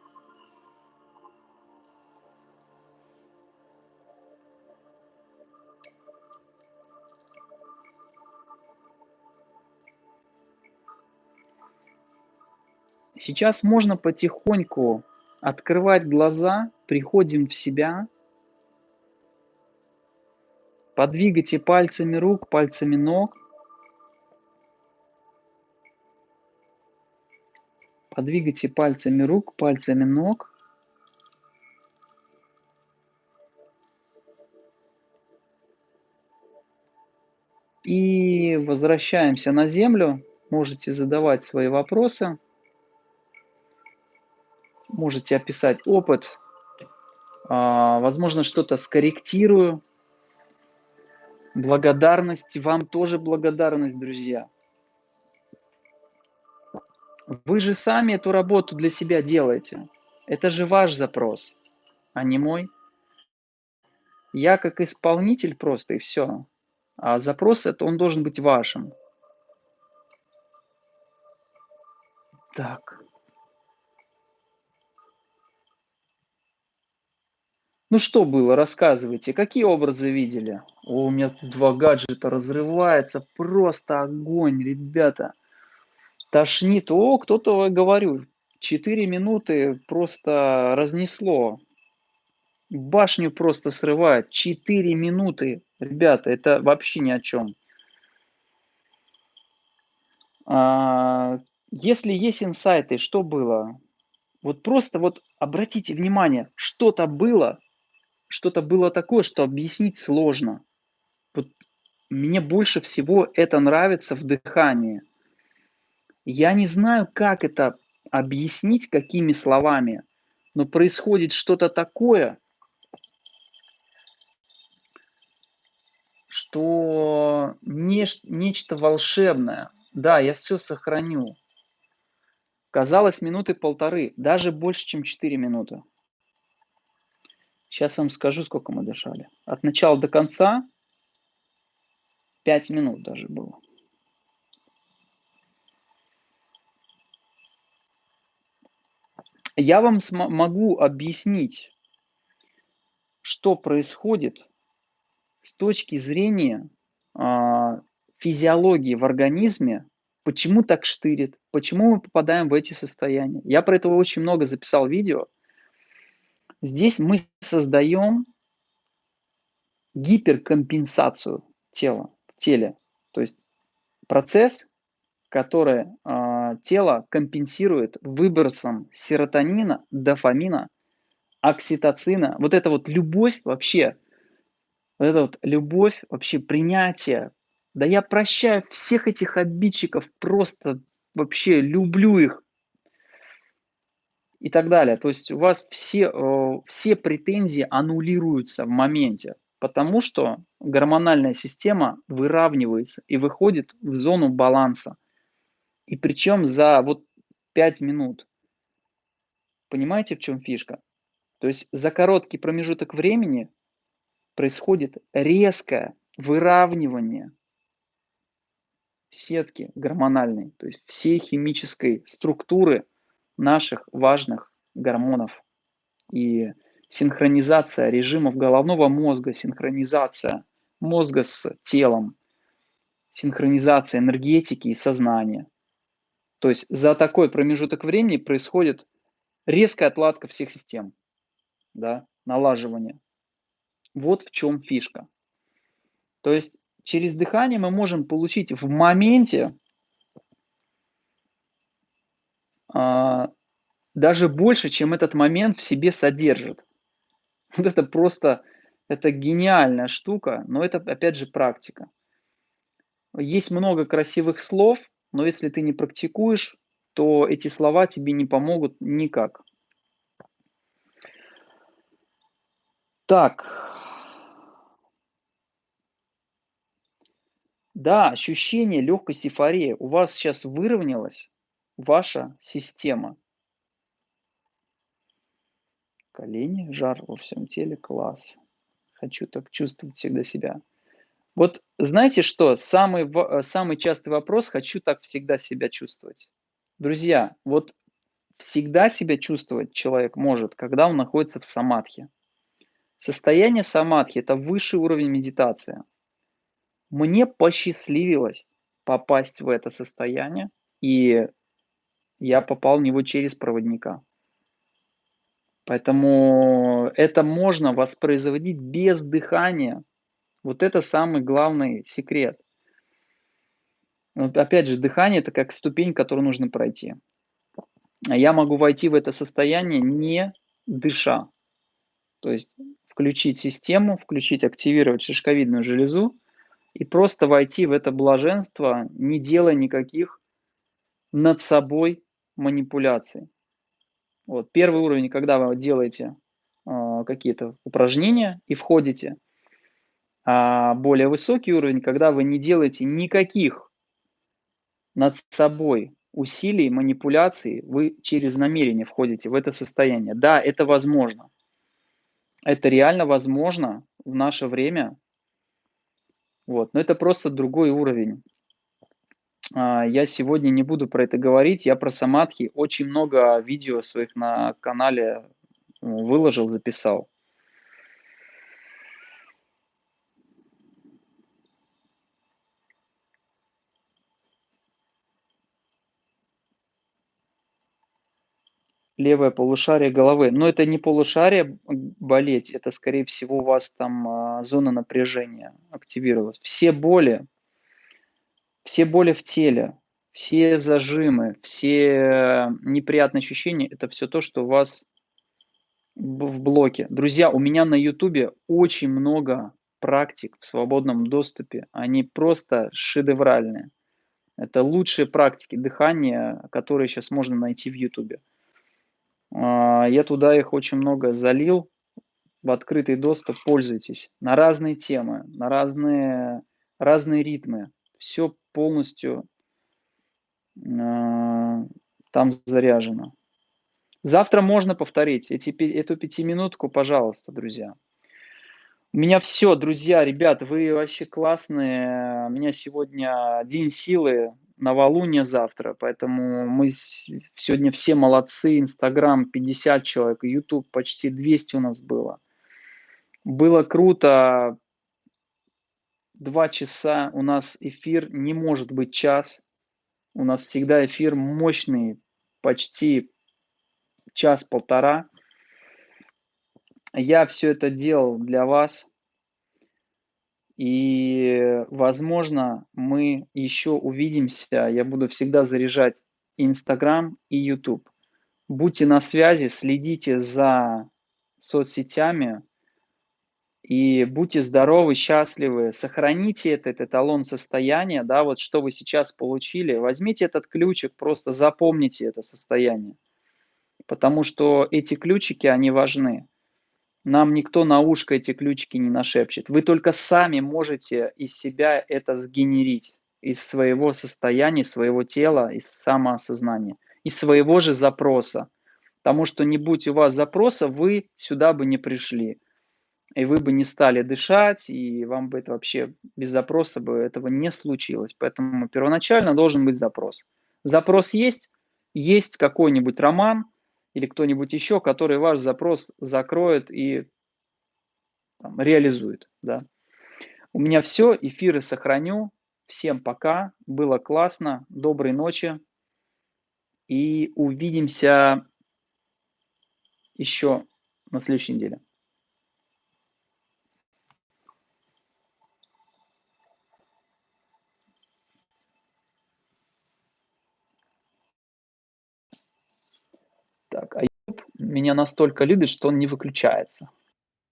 Сейчас можно потихоньку открывать глаза, приходим в себя. Подвигайте пальцами рук, пальцами ног. Подвигайте пальцами рук, пальцами ног. И возвращаемся на землю. Можете задавать свои вопросы можете описать опыт, а, возможно, что-то скорректирую. Благодарность, вам тоже благодарность, друзья. Вы же сами эту работу для себя делаете. Это же ваш запрос, а не мой. Я как исполнитель просто и все. А запрос это он должен быть вашим. Так. Ну что было, рассказывайте, какие образы видели? О, у меня тут два гаджета разрывается, просто огонь, ребята. Тошнит, о, кто-то, говорю, 4 минуты просто разнесло. башню просто срывает. 4 минуты. Ребята, это вообще ни о чем. А, если есть инсайты, что было? Вот просто вот обратите внимание, что-то было, что-то было такое, что объяснить сложно. Вот мне больше всего это нравится в дыхании. Я не знаю, как это объяснить, какими словами, но происходит что-то такое, что неш- нечто волшебное. Да, я все сохраню. Казалось, минуты полторы, даже больше, чем 4 минуты. Сейчас вам скажу, сколько мы дышали. От начала до конца 5 минут даже было. Я вам могу объяснить, что происходит с точки зрения а, физиологии в организме, почему так штырит, почему мы попадаем в эти состояния. Я про это очень много записал видео. Здесь мы создаем гиперкомпенсацию тела, в теле. То есть процесс, который э, тело компенсирует выбросом серотонина, дофамина, окситоцина. Вот это вот любовь вообще, вот это вот любовь, вообще принятие. Да я прощаю всех этих обидчиков, просто вообще люблю их. И так далее. То есть у вас все, э, все претензии аннулируются в моменте потому что гормональная система выравнивается и выходит в зону баланса. И причем за вот 5 минут. Понимаете, в чем фишка? То есть за короткий промежуток времени происходит резкое выравнивание сетки гормональной, то есть всей химической структуры наших важных гормонов. И синхронизация режимов головного мозга, синхронизация мозга с телом, синхронизация энергетики и сознания. То есть за такой промежуток времени происходит резкая отладка всех систем, да, налаживание. Вот в чем фишка. То есть через дыхание мы можем получить в моменте а, даже больше, чем этот момент в себе содержит. Вот это просто, это гениальная штука, но это, опять же, практика. Есть много красивых слов, но если ты не практикуешь, то эти слова тебе не помогут никак. Так. Да, ощущение легкости эйфории. У вас сейчас выровнялась ваша система. колени, жар во всем теле, класс. Хочу так чувствовать всегда себя. Вот знаете что, самый, э, самый частый вопрос, хочу так всегда себя чувствовать. Друзья, вот всегда себя чувствовать человек может, когда он находится в самадхи. Состояние самадхи – это высший уровень медитации. Мне посчастливилось попасть в это состояние, и я попал в него через проводника. Поэтому это можно воспроизводить без дыхания. Вот это самый главный секрет. Опять же, дыхание это как ступень, которую нужно пройти. А я могу войти в это состояние не дыша. То есть включить систему, включить, активировать шишковидную железу и просто войти в это блаженство, не делая никаких над собой манипуляций. Вот, первый уровень, когда вы делаете э, какие-то упражнения и входите. А более высокий уровень, когда вы не делаете никаких над собой усилий, манипуляций, вы через намерение входите в это состояние. Да, это возможно. Это реально возможно в наше время. Вот. Но это просто другой уровень. А, я сегодня не буду про это говорить. Я про самадхи очень много видео своих на канале выложил, записал. Левое полушарие головы. Но это не полушарие болеть, это, скорее всего, у вас там а, зона напряжения активировалась. Все боли, все боли в теле, все зажимы, все неприятные ощущения, это все то, что у вас в блоке. Друзья, у меня на ютубе очень много практик в свободном доступе. Они просто шедевральные. Это лучшие практики дыхания, которые сейчас можно найти в ютубе. А, я туда их очень много залил в открытый доступ, пользуйтесь. На разные темы, на разные, разные ритмы. Все полностью а, там заряжено. Завтра можно повторить эти, эту пятиминутку, пожалуйста, друзья. У меня все, друзья, ребят, вы вообще классные. У меня сегодня день силы, новолуние завтра, поэтому мы сегодня все молодцы. Инстаграм 50 человек, Ютуб почти 200 у нас было. Было круто. Два часа у нас эфир, не может быть час. У нас всегда эфир мощный, почти час-полтора. Я все это делал для вас. И, возможно, мы еще увидимся. Я буду всегда заряжать Инстаграм и YouTube. Будьте на связи, следите за соцсетями и будьте здоровы, счастливы. Сохраните этот эталон состояния, да, вот что вы сейчас получили. Возьмите этот ключик, просто запомните это состояние. Потому что эти ключики, они важны. Нам никто на ушко эти ключики не нашепчет. Вы только сами можете из себя это сгенерить, из своего состояния, своего тела, из самоосознания, из своего же запроса. Потому что не будь у вас запроса, вы сюда бы не пришли. И вы бы не стали дышать, и вам бы это вообще без запроса бы этого не случилось. Поэтому первоначально должен быть запрос. Запрос есть, есть какой-нибудь роман, или кто-нибудь еще, который ваш запрос закроет и там, реализует. Да. У меня все, эфиры сохраню. Всем пока, было классно, доброй ночи и увидимся еще на следующей неделе. Так, а YouTube меня настолько любит, что он не выключается.